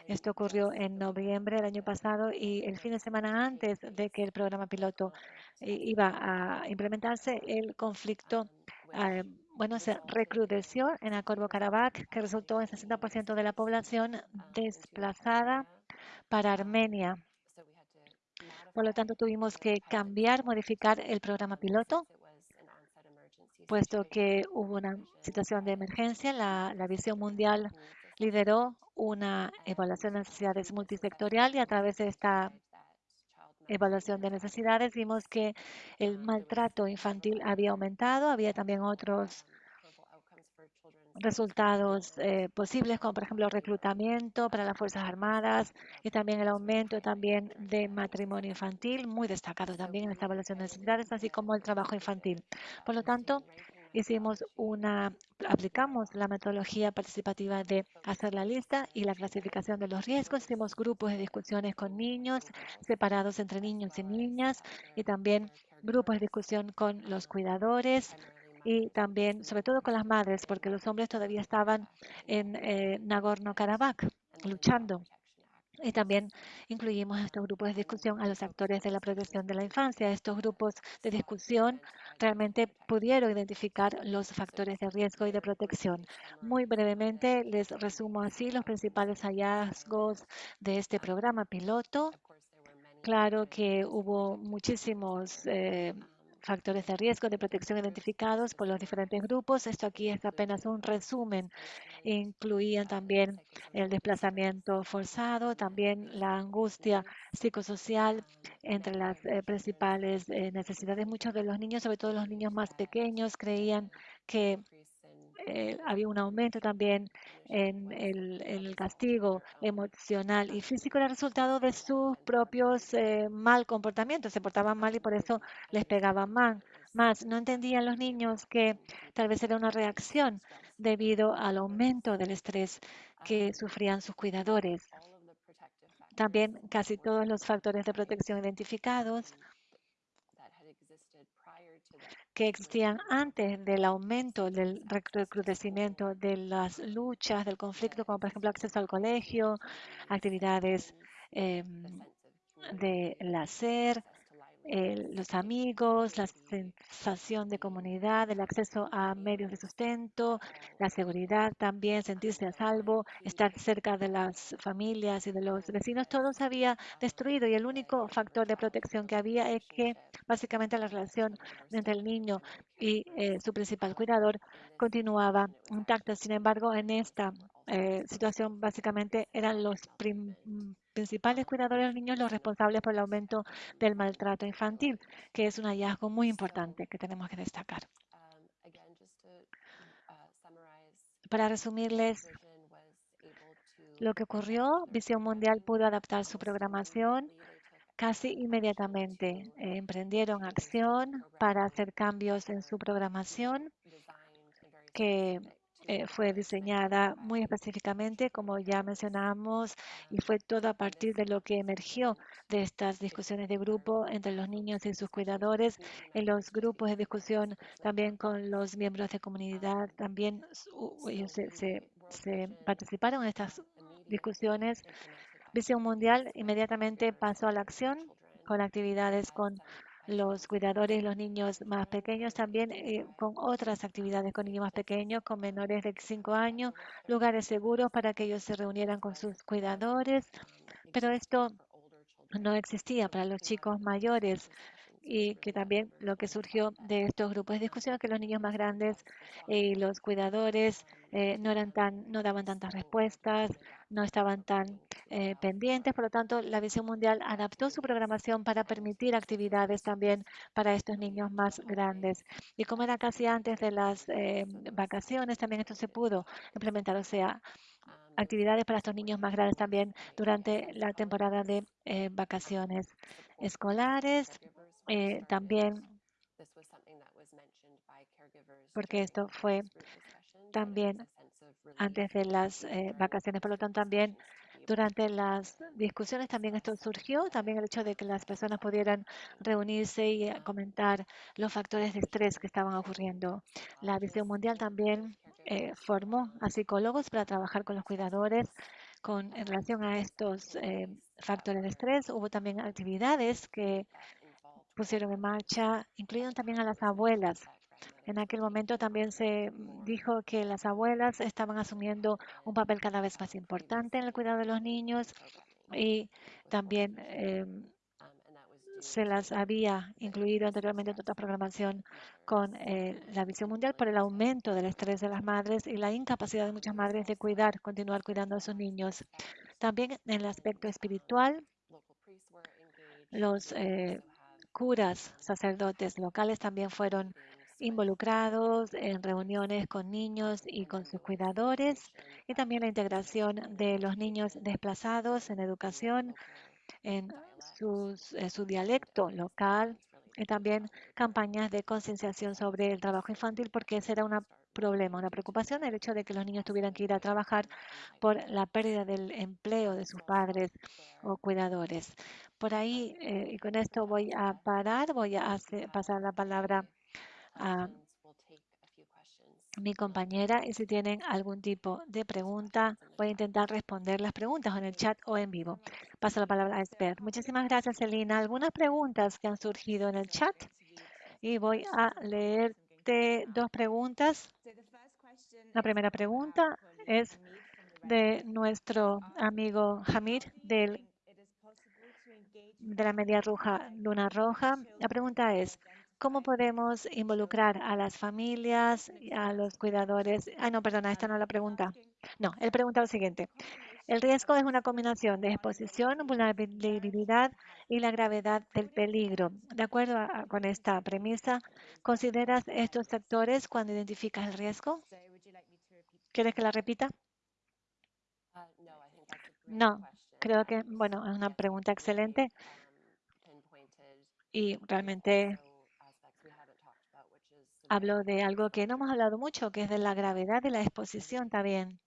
Esto ocurrió en noviembre del año pasado y el fin de semana antes de que el programa piloto iba a implementarse, el conflicto eh, bueno, se recrudeció en Nagorno-Karabaj, que resultó en 60% de la población desplazada para Armenia. Por lo tanto, tuvimos que cambiar, modificar el programa piloto, puesto que hubo una situación de emergencia. La, la visión mundial lideró una evaluación de necesidades multisectorial y a través de esta evaluación de necesidades vimos que el maltrato infantil había aumentado, había también otros resultados eh, posibles, como por ejemplo reclutamiento para las Fuerzas Armadas y también el aumento también de matrimonio infantil, muy destacado también en esta evaluación de necesidades, así como el trabajo infantil. Por lo tanto, hicimos una, aplicamos la metodología participativa de hacer la lista y la clasificación de los riesgos. Hicimos grupos de discusiones con niños, separados entre niños y niñas, y también grupos de discusión con los cuidadores y también, sobre todo con las madres, porque los hombres todavía estaban en eh, Nagorno-Karabaj luchando. Y también incluimos estos grupos de discusión a los actores de la protección de la infancia. Estos grupos de discusión realmente pudieron identificar los factores de riesgo y de protección. Muy brevemente les resumo así los principales hallazgos de este programa piloto. Claro que hubo muchísimos eh, factores de riesgo de protección identificados por los diferentes grupos. Esto aquí es apenas un resumen. Incluían también el desplazamiento forzado, también la angustia psicosocial entre las eh, principales eh, necesidades. Muchos de los niños, sobre todo los niños más pequeños, creían que eh, había un aumento también en el, castigo emocional y físico era resultado de sus propios eh, mal comportamientos. Se portaban mal y por eso les pegaban mal, más. No entendían los niños que tal vez era una reacción debido al aumento del estrés que sufrían sus cuidadores. También casi todos los factores de protección identificados que existían antes del aumento del recrudecimiento de las luchas, del conflicto, como por ejemplo acceso al colegio, actividades eh, de hacer, los amigos, la sensación de comunidad, el acceso a medios de sustento, la seguridad también, sentirse a salvo, estar cerca de las familias y de los vecinos, todo se había destruido y el único factor de protección que había es que básicamente la relación entre el niño y eh, su principal cuidador continuaba intacta. Sin embargo, en esta eh, situación básicamente eran los principales cuidadores de niños los responsables por el aumento del maltrato infantil, que es un hallazgo muy importante que tenemos que destacar. Para resumirles lo que ocurrió, Visión Mundial pudo adaptar su programación casi inmediatamente. Eh, emprendieron acción para hacer cambios en su programación que eh, fue diseñada muy específicamente, como ya mencionamos, y fue todo a partir de lo que emergió de estas discusiones de grupo entre los niños y sus cuidadores, en los grupos de discusión también con los miembros de comunidad, también ellos se, se participaron en estas discusiones. Visión Mundial inmediatamente pasó a la acción con actividades con los cuidadores, los niños más pequeños, también eh, con otras actividades con niños más pequeños, con menores de 5 años, lugares seguros para que ellos se reunieran con sus cuidadores. Pero esto no existía para los chicos mayores y que también lo que surgió de estos grupos de discusión que los niños más grandes y los cuidadores eh, no eran tan no daban tantas respuestas no estaban tan eh, pendientes. Por lo tanto la visión mundial adaptó su programación para permitir actividades también para estos niños más grandes. Y como era casi antes de las eh, vacaciones también esto se pudo implementar. O sea actividades para estos niños más grandes también durante la temporada de vacaciones escolares eh, también, porque esto fue también antes de las eh, vacaciones, por lo tanto también durante las discusiones también esto surgió, también el hecho de que las personas pudieran reunirse y eh, comentar los factores de estrés que estaban ocurriendo. La Visión Mundial también formó a psicólogos para trabajar con los cuidadores con, en relación a estos factores de estrés. Hubo también actividades que pusieron en marcha, incluyeron también a las abuelas. En aquel momento también se dijo que las abuelas estaban asumiendo un papel cada vez más importante en el cuidado de los niños y también em, se las había incluido anteriormente en otra programación con eh, la visión mundial por el aumento del estrés de las madres y la incapacidad de muchas madres de cuidar, continuar cuidando a sus niños. También en el aspecto espiritual, los eh, curas, sacerdotes locales también fueron involucrados en reuniones con niños y con sus cuidadores y también la integración de los niños desplazados en educación en, su dialecto local y también campañas de concienciación sobre el trabajo infantil, porque ese era un problema, una preocupación, el hecho de que los niños tuvieran que ir a trabajar por la pérdida del empleo de sus padres o cuidadores. Por ahí, eh, y con esto voy a parar, voy a pasar la palabra a mi compañera y si tienen algún tipo de pregunta, voy a intentar responder las preguntas en el chat o en vivo. Paso la palabra a Esper. Muchísimas gracias, Elina. Algunas preguntas que han surgido en el chat y voy a dos preguntas. La primera pregunta es de nuestro amigo Hamid del, de la Media Roja Luna Roja. La pregunta es, ¿cómo podemos involucrar a las familias, y a los cuidadores? Ah, no, perdona, esta no es la pregunta. No, él pregunta lo siguiente. El riesgo es una combinación de exposición, vulnerabilidad y la gravedad del peligro. De acuerdo a- con esta premisa, ¿consideras estos factores cuando identificas el riesgo? ¿Quieres que la repita? No, creo que, bueno, es una pregunta excelente y realmente hablo de algo que no hemos hablado mucho, que es de la gravedad y la exposición también.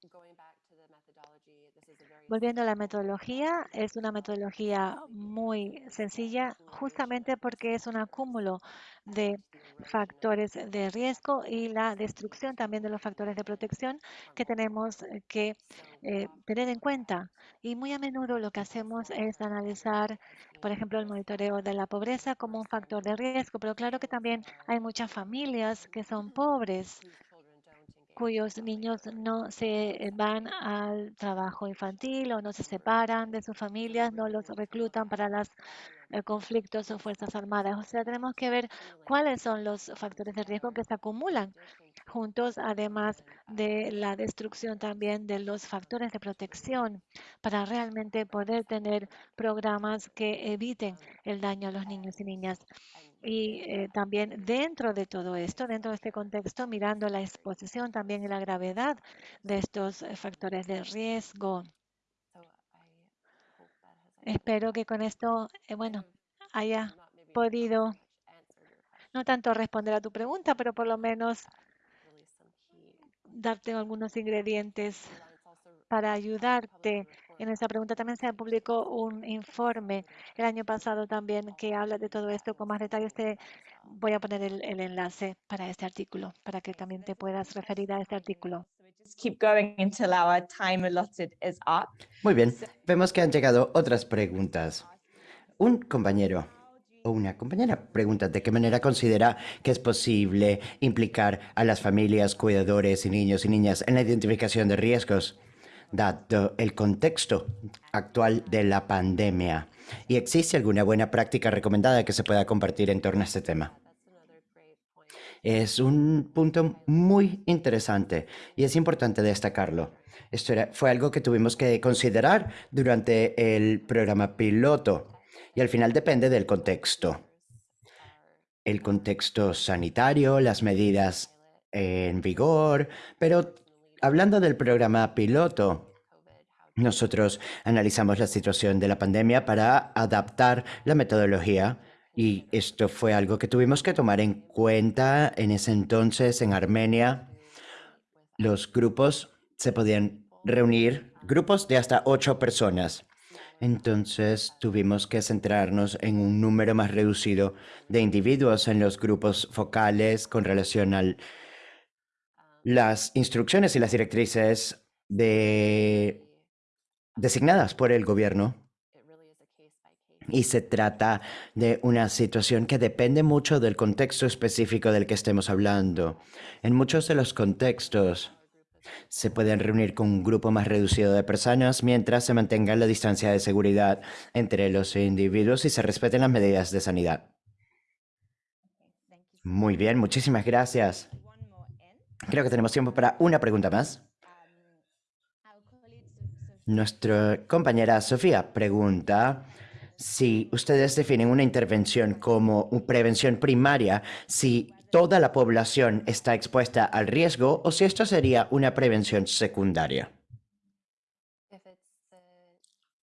Volviendo a la metodología, es una metodología muy sencilla, justamente porque es un acúmulo de factores de riesgo y la destrucción también de los factores de protección que tenemos que eh, tener en cuenta. Y muy a menudo lo que hacemos es analizar, por ejemplo, el monitoreo de la pobreza como un factor de riesgo, pero claro que también hay muchas familias que son pobres cuyos niños no se van al trabajo infantil o no se separan de sus familias, no los reclutan para los conflictos o fuerzas armadas. O sea, tenemos que ver cuáles son los factores de riesgo que se acumulan juntos, además de la destrucción también de los factores de protección, para realmente poder tener programas que eviten el daño a los niños y niñas. Y eh, también dentro de todo esto, dentro de este contexto, mirando la exposición también y la gravedad de estos eh, factores de riesgo. Espero que con esto, eh, bueno, haya podido no tanto responder a tu pregunta, pero por lo menos darte algunos ingredientes para ayudarte en esa pregunta. También se publicó un informe el año pasado también que habla de todo esto con más detalles. Te voy a poner el, el enlace para este artículo, para que también te puedas referir a este artículo. Muy bien, vemos que han llegado otras preguntas. Un compañero o una compañera pregunta de qué manera considera que es posible implicar a las familias, cuidadores y niños y niñas en la identificación de riesgos, dado el contexto actual de la pandemia. ¿Y existe alguna buena práctica recomendada que se pueda compartir en torno a este tema? Es un punto muy interesante y es importante destacarlo. Esto fue algo que tuvimos que considerar durante el programa piloto y al final depende del contexto. El contexto sanitario, las medidas en vigor, pero hablando del programa piloto, nosotros analizamos la situación de la pandemia para adaptar la metodología y esto fue algo que tuvimos que tomar en cuenta en ese entonces en Armenia. Los grupos se podían reunir, grupos de hasta ocho personas. Entonces tuvimos que centrarnos en un número más reducido de individuos en los grupos focales con relación a las instrucciones y las directrices de designadas por el gobierno. Y se trata de una situación que depende mucho del contexto específico del que estemos hablando. En muchos de los contextos se pueden reunir con un grupo más reducido de personas mientras se mantenga la distancia de seguridad entre los individuos y se respeten las medidas de sanidad. Muy bien, muchísimas gracias. Creo que tenemos tiempo para una pregunta más. Nuestra compañera Sofía pregunta si ustedes definen una intervención como prevención primaria, si toda la población está expuesta al riesgo o si esto sería una prevención secundaria.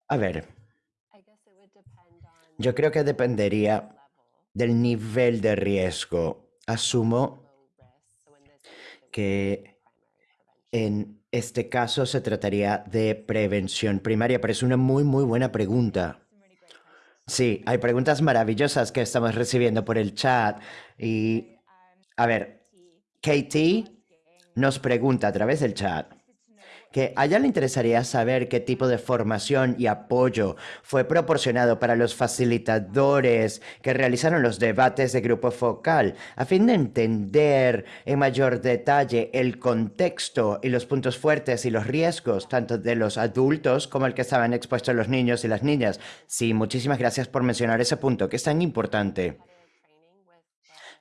A ver, yo creo que dependería del nivel de riesgo. Asumo que en este caso se trataría de prevención primaria, pero es una muy, muy buena pregunta. Sí, hay preguntas maravillosas que estamos recibiendo por el chat. Y, a ver, Katie nos pregunta a través del chat que a ella le interesaría saber qué tipo de formación y apoyo fue proporcionado para los facilitadores que realizaron los debates de grupo focal, a fin de entender en mayor detalle el contexto y los puntos fuertes y los riesgos, tanto de los adultos como el que estaban expuestos los niños y las niñas. Sí, muchísimas gracias por mencionar ese punto, que es tan importante.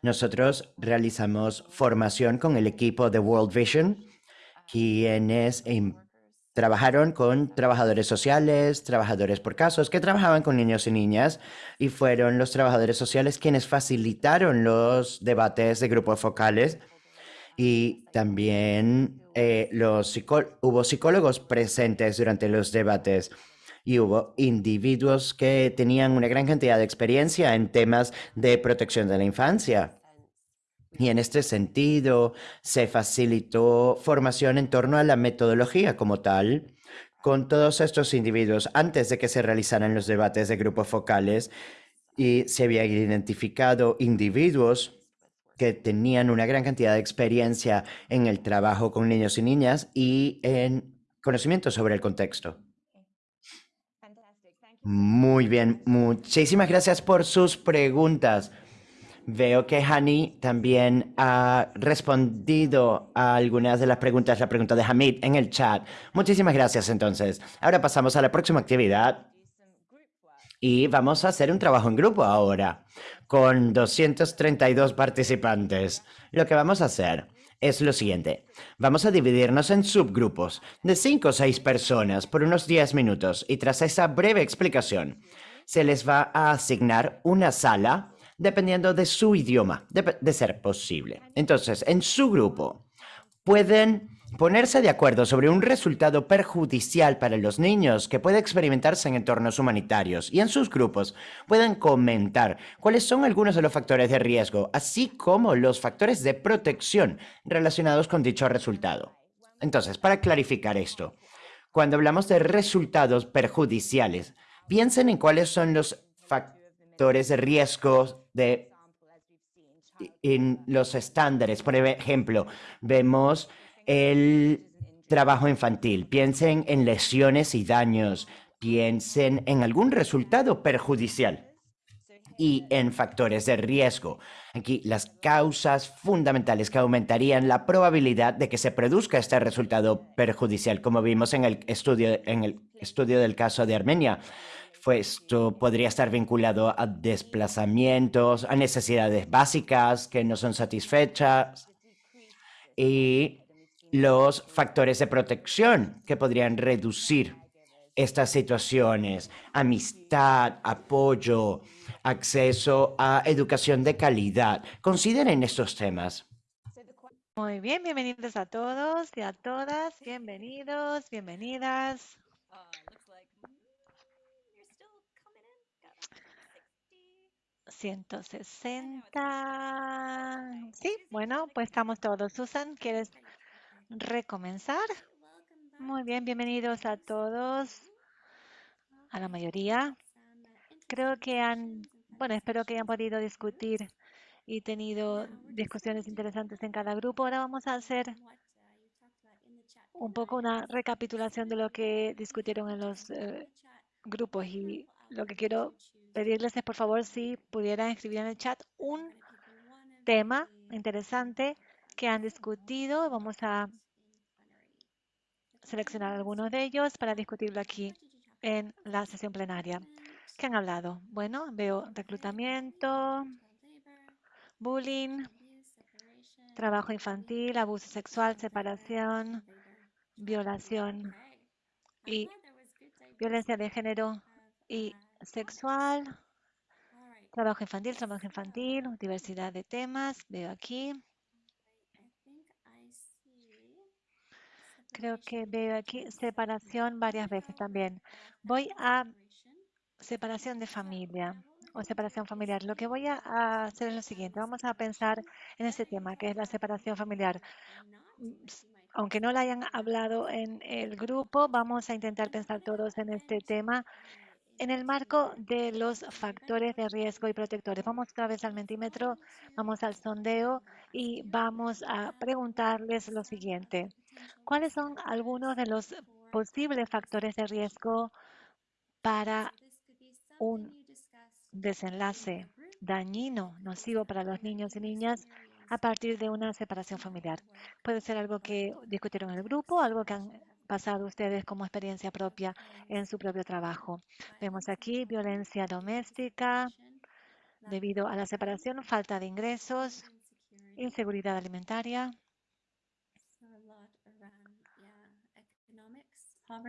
Nosotros realizamos formación con el equipo de World Vision quienes em, trabajaron con trabajadores sociales, trabajadores por casos, que trabajaban con niños y niñas, y fueron los trabajadores sociales quienes facilitaron los debates de grupos focales. Y también eh, los hubo psicólogos presentes durante los debates y hubo individuos que tenían una gran cantidad de experiencia en temas de protección de la infancia. Y en este sentido, se facilitó formación en torno a la metodología como tal con todos estos individuos antes de que se realizaran los debates de grupos focales y se habían identificado individuos que tenían una gran cantidad de experiencia en el trabajo con niños y niñas y en conocimiento sobre el contexto. Muy bien, muchísimas gracias por sus preguntas. Veo que Hani también ha respondido a algunas de las preguntas, la pregunta de Hamid en el chat. Muchísimas gracias entonces. Ahora pasamos a la próxima actividad. Y vamos a hacer un trabajo en grupo ahora, con 232 participantes. Lo que vamos a hacer es lo siguiente. Vamos a dividirnos en subgrupos de 5 o 6 personas por unos 10 minutos y tras esa breve explicación, se les va a asignar una sala dependiendo de su idioma, de, ser posible. Entonces, en su grupo pueden ponerse de acuerdo sobre un resultado perjudicial para los niños que puede experimentarse en entornos humanitarios y en sus grupos pueden comentar cuáles son algunos de los factores de riesgo, así como los factores de protección relacionados con dicho resultado. Entonces, para clarificar esto, cuando hablamos de resultados perjudiciales, piensen en cuáles son los factores de riesgo de en los estándares. Por ejemplo, vemos el trabajo infantil. Piensen en lesiones y daños. Piensen en algún resultado perjudicial y en factores de riesgo. Aquí las causas fundamentales que aumentarían la probabilidad de que se produzca este resultado perjudicial, como vimos en el estudio, en el estudio del caso de Armenia esto podría estar vinculado a desplazamientos, a necesidades básicas que no son satisfechas y los factores de protección que podrían reducir estas situaciones, amistad, apoyo, acceso a educación de calidad. Consideren estos temas. Muy bien, bienvenidos a todos y a todas, bienvenidos, bienvenidas. 160. Sí, bueno, pues estamos todos. Susan, ¿quieres recomenzar? Muy bien, bienvenidos a todos, a la mayoría. Creo que han, bueno, espero que hayan podido discutir y tenido discusiones interesantes en cada grupo. Ahora vamos a hacer un poco una recapitulación de lo que discutieron en los eh, grupos y lo que quiero pedirles es por favor si pudieran escribir en el chat un tema interesante que han discutido. Vamos a seleccionar algunos de ellos para discutirlo aquí en la sesión plenaria. ¿Qué han hablado? Bueno, veo reclutamiento, bullying, trabajo infantil, abuso sexual, separación, violación y violencia de género y sexual, trabajo infantil, trabajo infantil, diversidad de temas, veo aquí. Creo que veo aquí separación varias veces también. Voy a separación de familia. o separación familiar. Lo que voy a hacer es lo siguiente. Vamos a pensar en este tema, que es la separación familiar. Aunque no la hayan hablado en el grupo, vamos a intentar pensar todos en este tema en el marco de los factores de riesgo y protectores. Vamos otra vez al mentímetro, vamos al sondeo y vamos a preguntarles lo siguiente. ¿Cuáles son algunos de los posibles factores de riesgo para un desenlace dañino, nocivo para los niños y niñas a partir de una separación familiar? Puede ser algo que discutieron en el grupo, algo que han pasado ustedes como experiencia propia en su propio trabajo. Vemos aquí violencia doméstica debido a la separación, falta de ingresos, inseguridad alimentaria,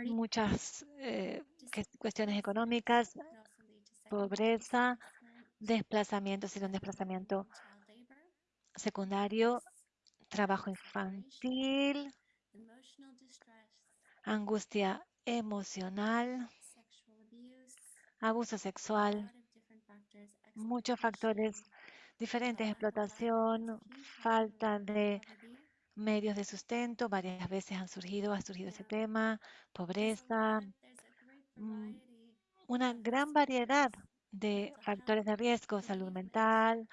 muchas eh, cuestiones económicas, pobreza, desplazamiento, si un desplazamiento secundario, trabajo infantil, angustia emocional, abuso sexual, muchos factores diferentes, explotación, falta de medios de sustento, varias veces han surgido, ha surgido ese tema, pobreza, mm, una gran variedad de factores de riesgo, salud mental,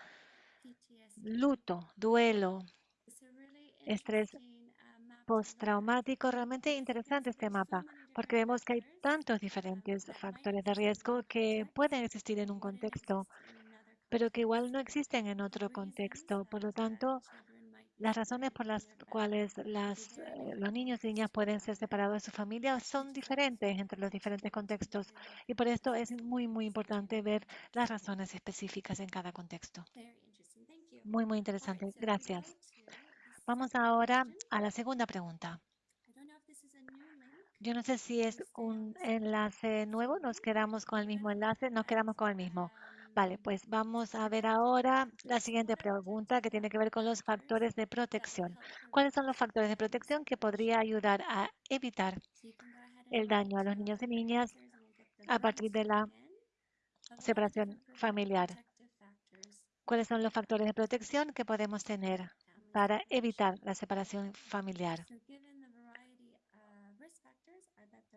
luto, duelo, estrés postraumático. Realmente interesante este mapa, porque vemos que hay tantos diferentes factores de riesgo que pueden existir en un contexto, pero que igual no existen en otro contexto. Por lo tanto, las razones por las cuales las, eh, los niños y niñas pueden ser separados de su familia son diferentes entre los diferentes contextos y por esto es muy, muy importante ver las razones específicas en cada contexto. Muy, muy interesante. Gracias. Vamos ahora a la segunda pregunta. Yo no sé si es un enlace nuevo, nos quedamos con el mismo enlace, nos quedamos con el mismo. Vale, pues vamos a ver ahora la siguiente pregunta que tiene que ver con los factores de protección. ¿Cuáles son los factores de protección que podría ayudar a evitar el daño a los niños y niñas a partir de la separación familiar? ¿Cuáles son los factores de protección que podemos tener para evitar la separación familiar?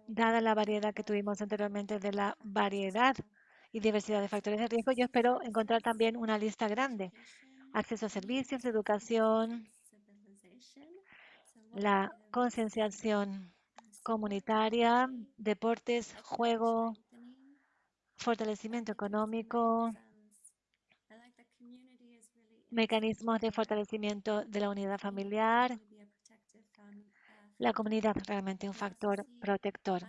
Dada la variedad que tuvimos anteriormente de la variedad y diversidad de factores de riesgo, yo espero encontrar también una lista grande. Acceso a servicios, educación, la concienciación comunitaria, deportes, juego, fortalecimiento económico, mecanismos de fortalecimiento de la unidad familiar, la comunidad realmente un factor protector.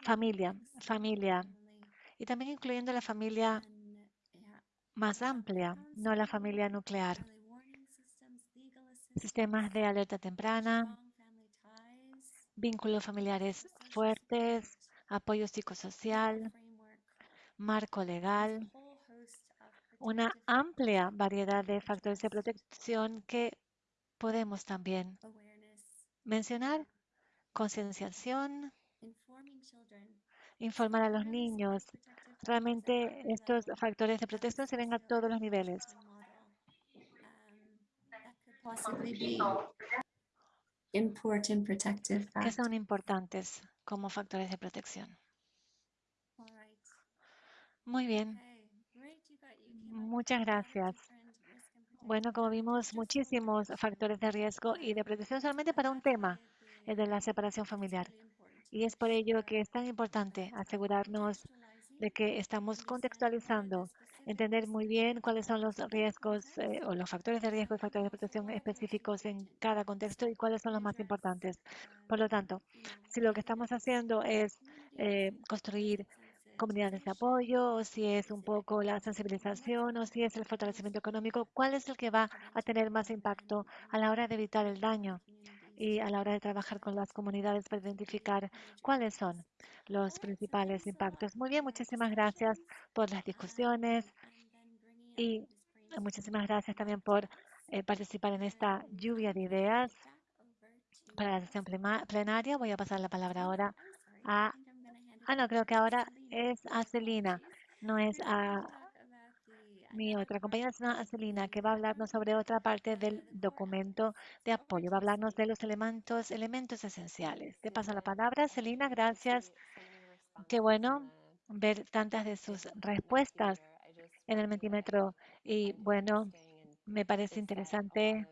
Familia, familia, y también incluyendo la familia más amplia, no la familia nuclear. Sistemas de alerta temprana, vínculos familiares fuertes, apoyo psicosocial, marco legal, una amplia variedad de factores de protección que podemos también mencionar. Concienciación, informar a los niños. Realmente estos factores de protección se ven a todos los niveles. que son importantes como factores de protección. Muy bien, muchas gracias. Bueno, como vimos, muchísimos factores de riesgo y de protección solamente para un tema, el de la separación familiar. Y es por ello que es tan importante asegurarnos de que estamos contextualizando, entender muy bien cuáles son los riesgos eh, o los factores de riesgo y factores de protección específicos en cada contexto y cuáles son los más importantes. Por lo tanto, si lo que estamos haciendo es eh, construir comunidades de apoyo, o si es un poco la sensibilización, o si es el fortalecimiento económico, ¿cuál es el que va a tener más impacto a la hora de evitar el daño y a la hora de trabajar con las comunidades para identificar cuáles son los principales impactos? Muy bien, muchísimas gracias por las discusiones y muchísimas gracias también por eh, participar en esta lluvia de ideas para la sesión plenaria. Voy a pasar la palabra ahora a Ah, no, creo que ahora es a Celina, no es a mi otra compañera, sino a Celina, que va a hablarnos sobre otra parte del documento de apoyo. Va a hablarnos de los elementos, elementos esenciales. Te paso la palabra, Celina, gracias. Qué bueno ver tantas de sus respuestas en el Mentimetro. Y bueno, me parece interesante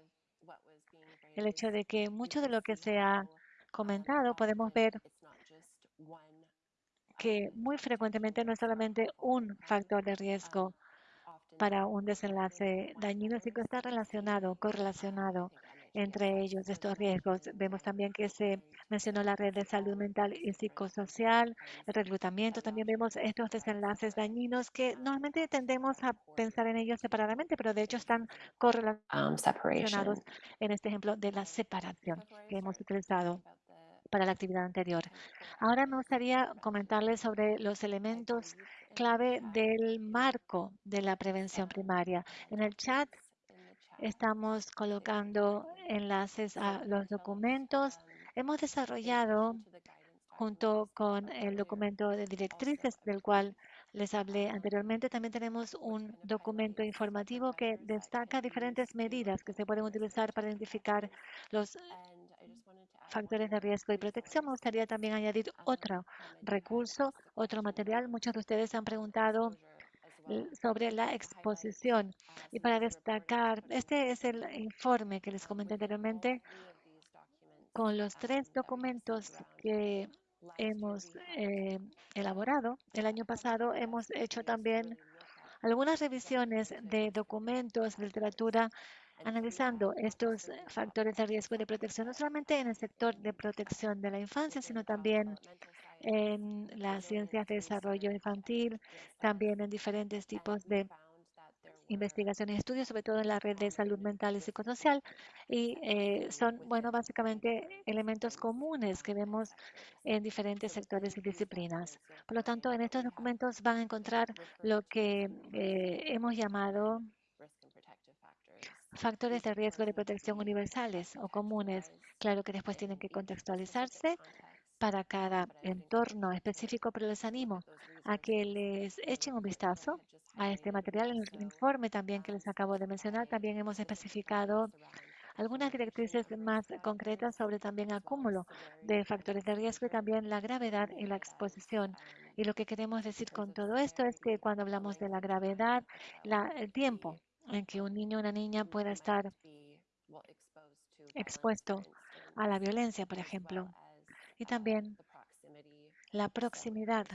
el hecho de que mucho de lo que se ha comentado podemos ver que muy frecuentemente no es solamente un factor de riesgo para un desenlace dañino, sino que está relacionado, correlacionado entre ellos estos riesgos. Vemos también que se mencionó la red de salud mental y psicosocial, el reclutamiento. También vemos estos desenlaces dañinos que normalmente tendemos a pensar en ellos separadamente, pero de hecho están correlacionados separation. en este ejemplo de la separación que hemos utilizado para la actividad anterior. Ahora me gustaría comentarles sobre los elementos clave del marco de la prevención primaria. En el chat estamos colocando enlaces a los documentos. Hemos desarrollado junto con el documento de directrices del cual les hablé anteriormente, también tenemos un documento informativo que destaca diferentes medidas que se pueden utilizar para identificar los factores de riesgo y protección. Me gustaría también añadir otro recurso, otro material. Muchos de ustedes han preguntado l- sobre la exposición. Y para destacar, este es el informe que les comenté anteriormente con los tres documentos que hemos eh, elaborado. El año pasado hemos hecho también algunas revisiones de documentos, literatura, analizando estos factores de riesgo de protección, no solamente en el sector de protección de la infancia, sino también en las ciencias de desarrollo infantil, también en diferentes tipos de investigaciones y estudios, sobre todo en la red de salud mental y psicosocial. Y eh, son, bueno, básicamente elementos comunes que vemos en diferentes sectores y disciplinas. Por lo tanto, en estos documentos van a encontrar lo que eh, hemos llamado factores de riesgo de protección universales o comunes. Claro que después tienen que contextualizarse para cada entorno específico, pero les animo a que les echen un vistazo a este material. En el informe también que les acabo de mencionar, también hemos especificado algunas directrices más concretas sobre también acúmulo de factores de riesgo y también la gravedad y la exposición. Y lo que queremos decir con todo esto es que cuando hablamos de la gravedad, la- el tiempo en que un niño o una niña pueda estar expuesto a la violencia, por ejemplo, y también la proximidad.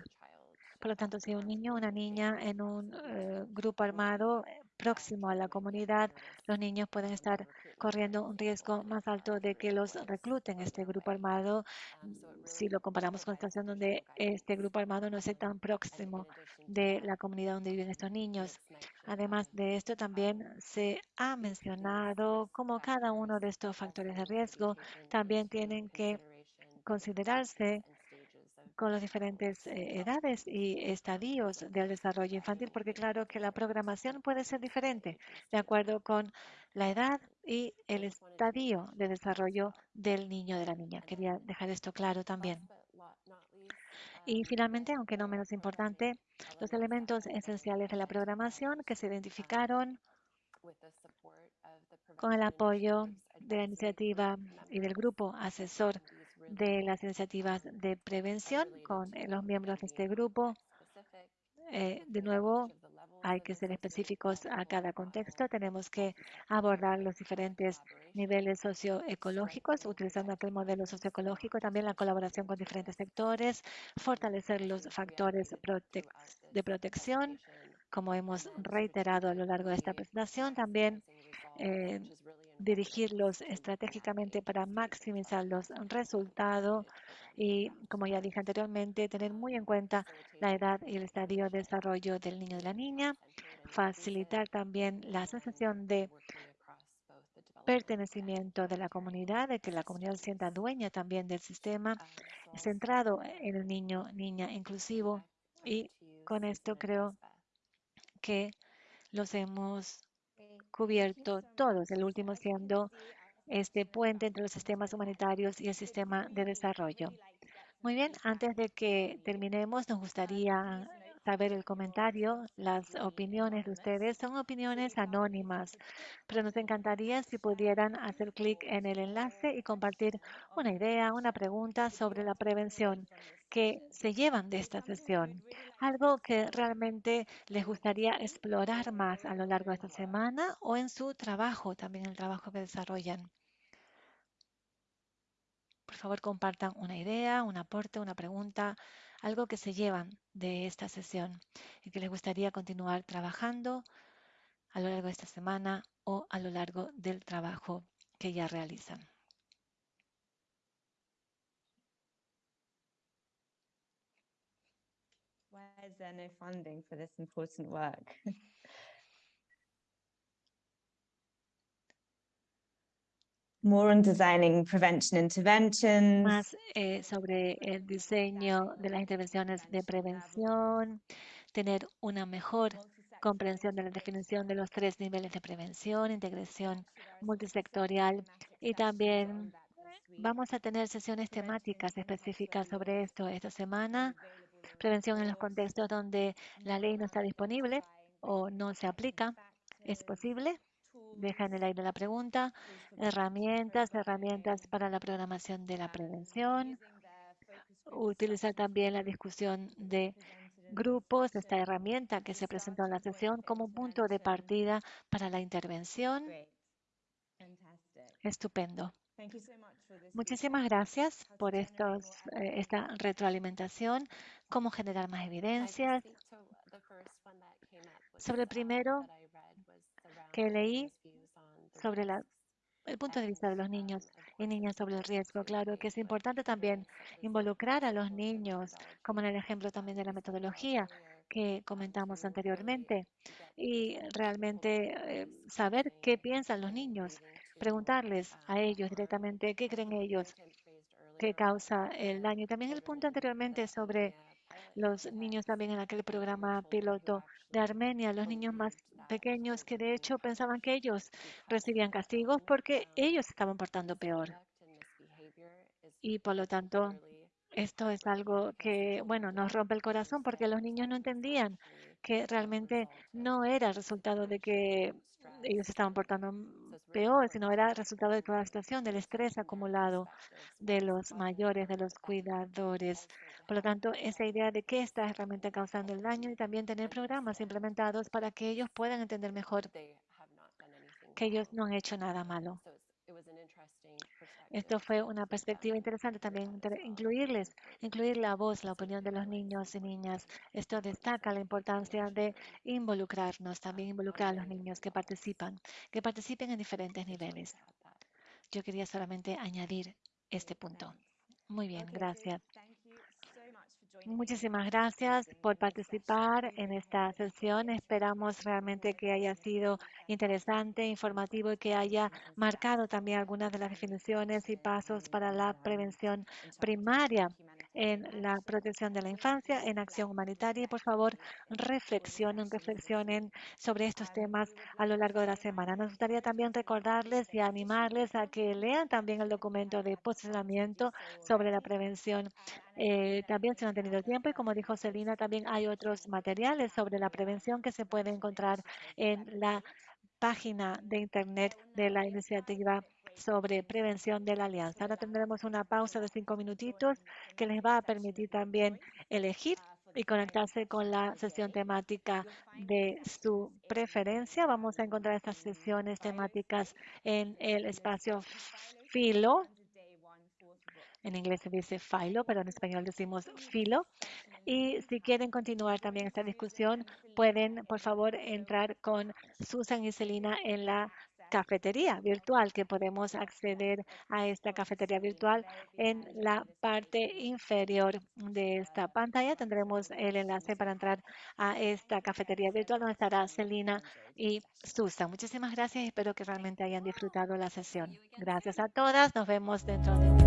Por lo tanto, si un niño o una niña en un eh, grupo armado próximo a la comunidad, los niños pueden estar corriendo un riesgo más alto de que los recluten este grupo armado si lo comparamos con la situación donde este grupo armado no esté tan próximo de la comunidad donde viven estos niños. Además de esto, también se ha mencionado cómo cada uno de estos factores de riesgo también tienen que considerarse con las diferentes eh, edades y estadios del desarrollo infantil, porque claro que la programación puede ser diferente de acuerdo con la edad y el estadio de desarrollo del niño o de la niña. Quería dejar esto claro también. Y finalmente, aunque no menos importante, los elementos esenciales de la programación que se identificaron con el apoyo de la iniciativa y del grupo asesor de las iniciativas de prevención con eh, los miembros de este grupo. Eh, de nuevo, hay que ser específicos a cada contexto. Tenemos que abordar los diferentes niveles socioecológicos, utilizando aquel modelo socioecológico, también la colaboración con diferentes sectores, fortalecer los factores de protección, como hemos reiterado a lo largo de esta presentación, también eh, dirigirlos estratégicamente para maximizar los resultados y, como ya dije anteriormente, tener muy en cuenta la edad y el estadio de desarrollo del niño y de la niña, facilitar también la sensación de pertenecimiento de la comunidad, de que la comunidad se sienta dueña también del sistema, centrado en el niño, niña inclusivo. Y con esto creo que los hemos cubierto todos, el último siendo este puente entre los sistemas humanitarios y el sistema de desarrollo. Muy bien, antes de que terminemos, nos gustaría saber el comentario, las opiniones de ustedes. Son opiniones anónimas, pero nos encantaría si pudieran hacer clic en el enlace y compartir una idea, una pregunta sobre la prevención que se llevan de esta sesión. Algo que realmente les gustaría explorar más a lo largo de esta semana o en su trabajo, también el trabajo que desarrollan. Por favor, compartan una idea, un aporte, una pregunta, algo que se llevan de esta sesión y que les gustaría continuar trabajando a lo largo de esta semana o a lo largo del trabajo que ya realizan. More on designing prevention interventions. Más eh, sobre el diseño de las intervenciones de prevención, tener una mejor comprensión de la definición de los tres niveles de prevención, integración multisectorial y también vamos a tener sesiones temáticas específicas sobre esto esta semana. Prevención en los contextos donde la ley no está disponible o no se aplica. ¿Es posible? Deja en el aire la pregunta. Herramientas, herramientas para la programación de la prevención. Utilizar también la discusión de grupos, esta herramienta que se presentó en la sesión como punto de partida para la intervención. Estupendo. Muchísimas gracias por estos, eh, esta retroalimentación, cómo generar más evidencias. Sobre el primero que leí sobre la, el punto de vista de los niños y niñas sobre el riesgo. Claro que es importante también involucrar a los niños, como en el ejemplo también de la metodología que comentamos anteriormente, y realmente eh, saber qué piensan los niños, preguntarles a ellos directamente qué creen ellos que causa el daño. Y también el punto anteriormente sobre los niños también en aquel programa piloto de Armenia, los niños más pequeños que de hecho pensaban que ellos recibían castigos porque ellos estaban portando peor. Y por lo tanto, esto es algo que, bueno, nos rompe el corazón porque los niños no entendían que realmente no era resultado de que ellos estaban portando peor, sino era resultado de toda la situación, del estrés acumulado de los mayores, de los cuidadores. Por lo tanto, esa idea de qué está realmente causando el daño y también tener programas implementados para que ellos puedan entender mejor que ellos no han hecho nada malo. Esto fue una perspectiva interesante también incluirles, incluir la voz, la opinión de los niños y niñas. Esto destaca la importancia de involucrarnos, también involucrar a los niños que participan, que participen en diferentes niveles. Yo quería solamente añadir este punto. Muy bien, gracias. Muchísimas gracias por participar en esta sesión. Esperamos realmente que haya sido interesante, informativo y que haya marcado también algunas de las definiciones y pasos para la prevención primaria en la protección de la infancia, en acción humanitaria. Y por favor, reflexionen, reflexionen sobre estos temas a lo largo de la semana. Nos gustaría también recordarles y animarles a que lean también el documento de posicionamiento sobre la prevención. Eh, también si no han tenido tiempo y como dijo Celina, también hay otros materiales sobre la prevención que se pueden encontrar en la página de internet de la iniciativa sobre prevención de la alianza. Ahora tendremos una pausa de cinco minutitos que les va a permitir también elegir y conectarse con la sesión temática de su preferencia. Vamos a encontrar estas sesiones temáticas en el espacio Filo. En inglés se dice Filo, pero en español decimos Filo. Y si quieren continuar también esta discusión, pueden, por favor, entrar con Susan y Celina en la cafetería virtual, que podemos acceder a esta cafetería virtual en la parte inferior de esta pantalla. Tendremos el enlace para entrar a esta cafetería virtual donde estará Celina y Susan. Muchísimas gracias espero que realmente hayan disfrutado la sesión. Gracias a todas. Nos vemos dentro de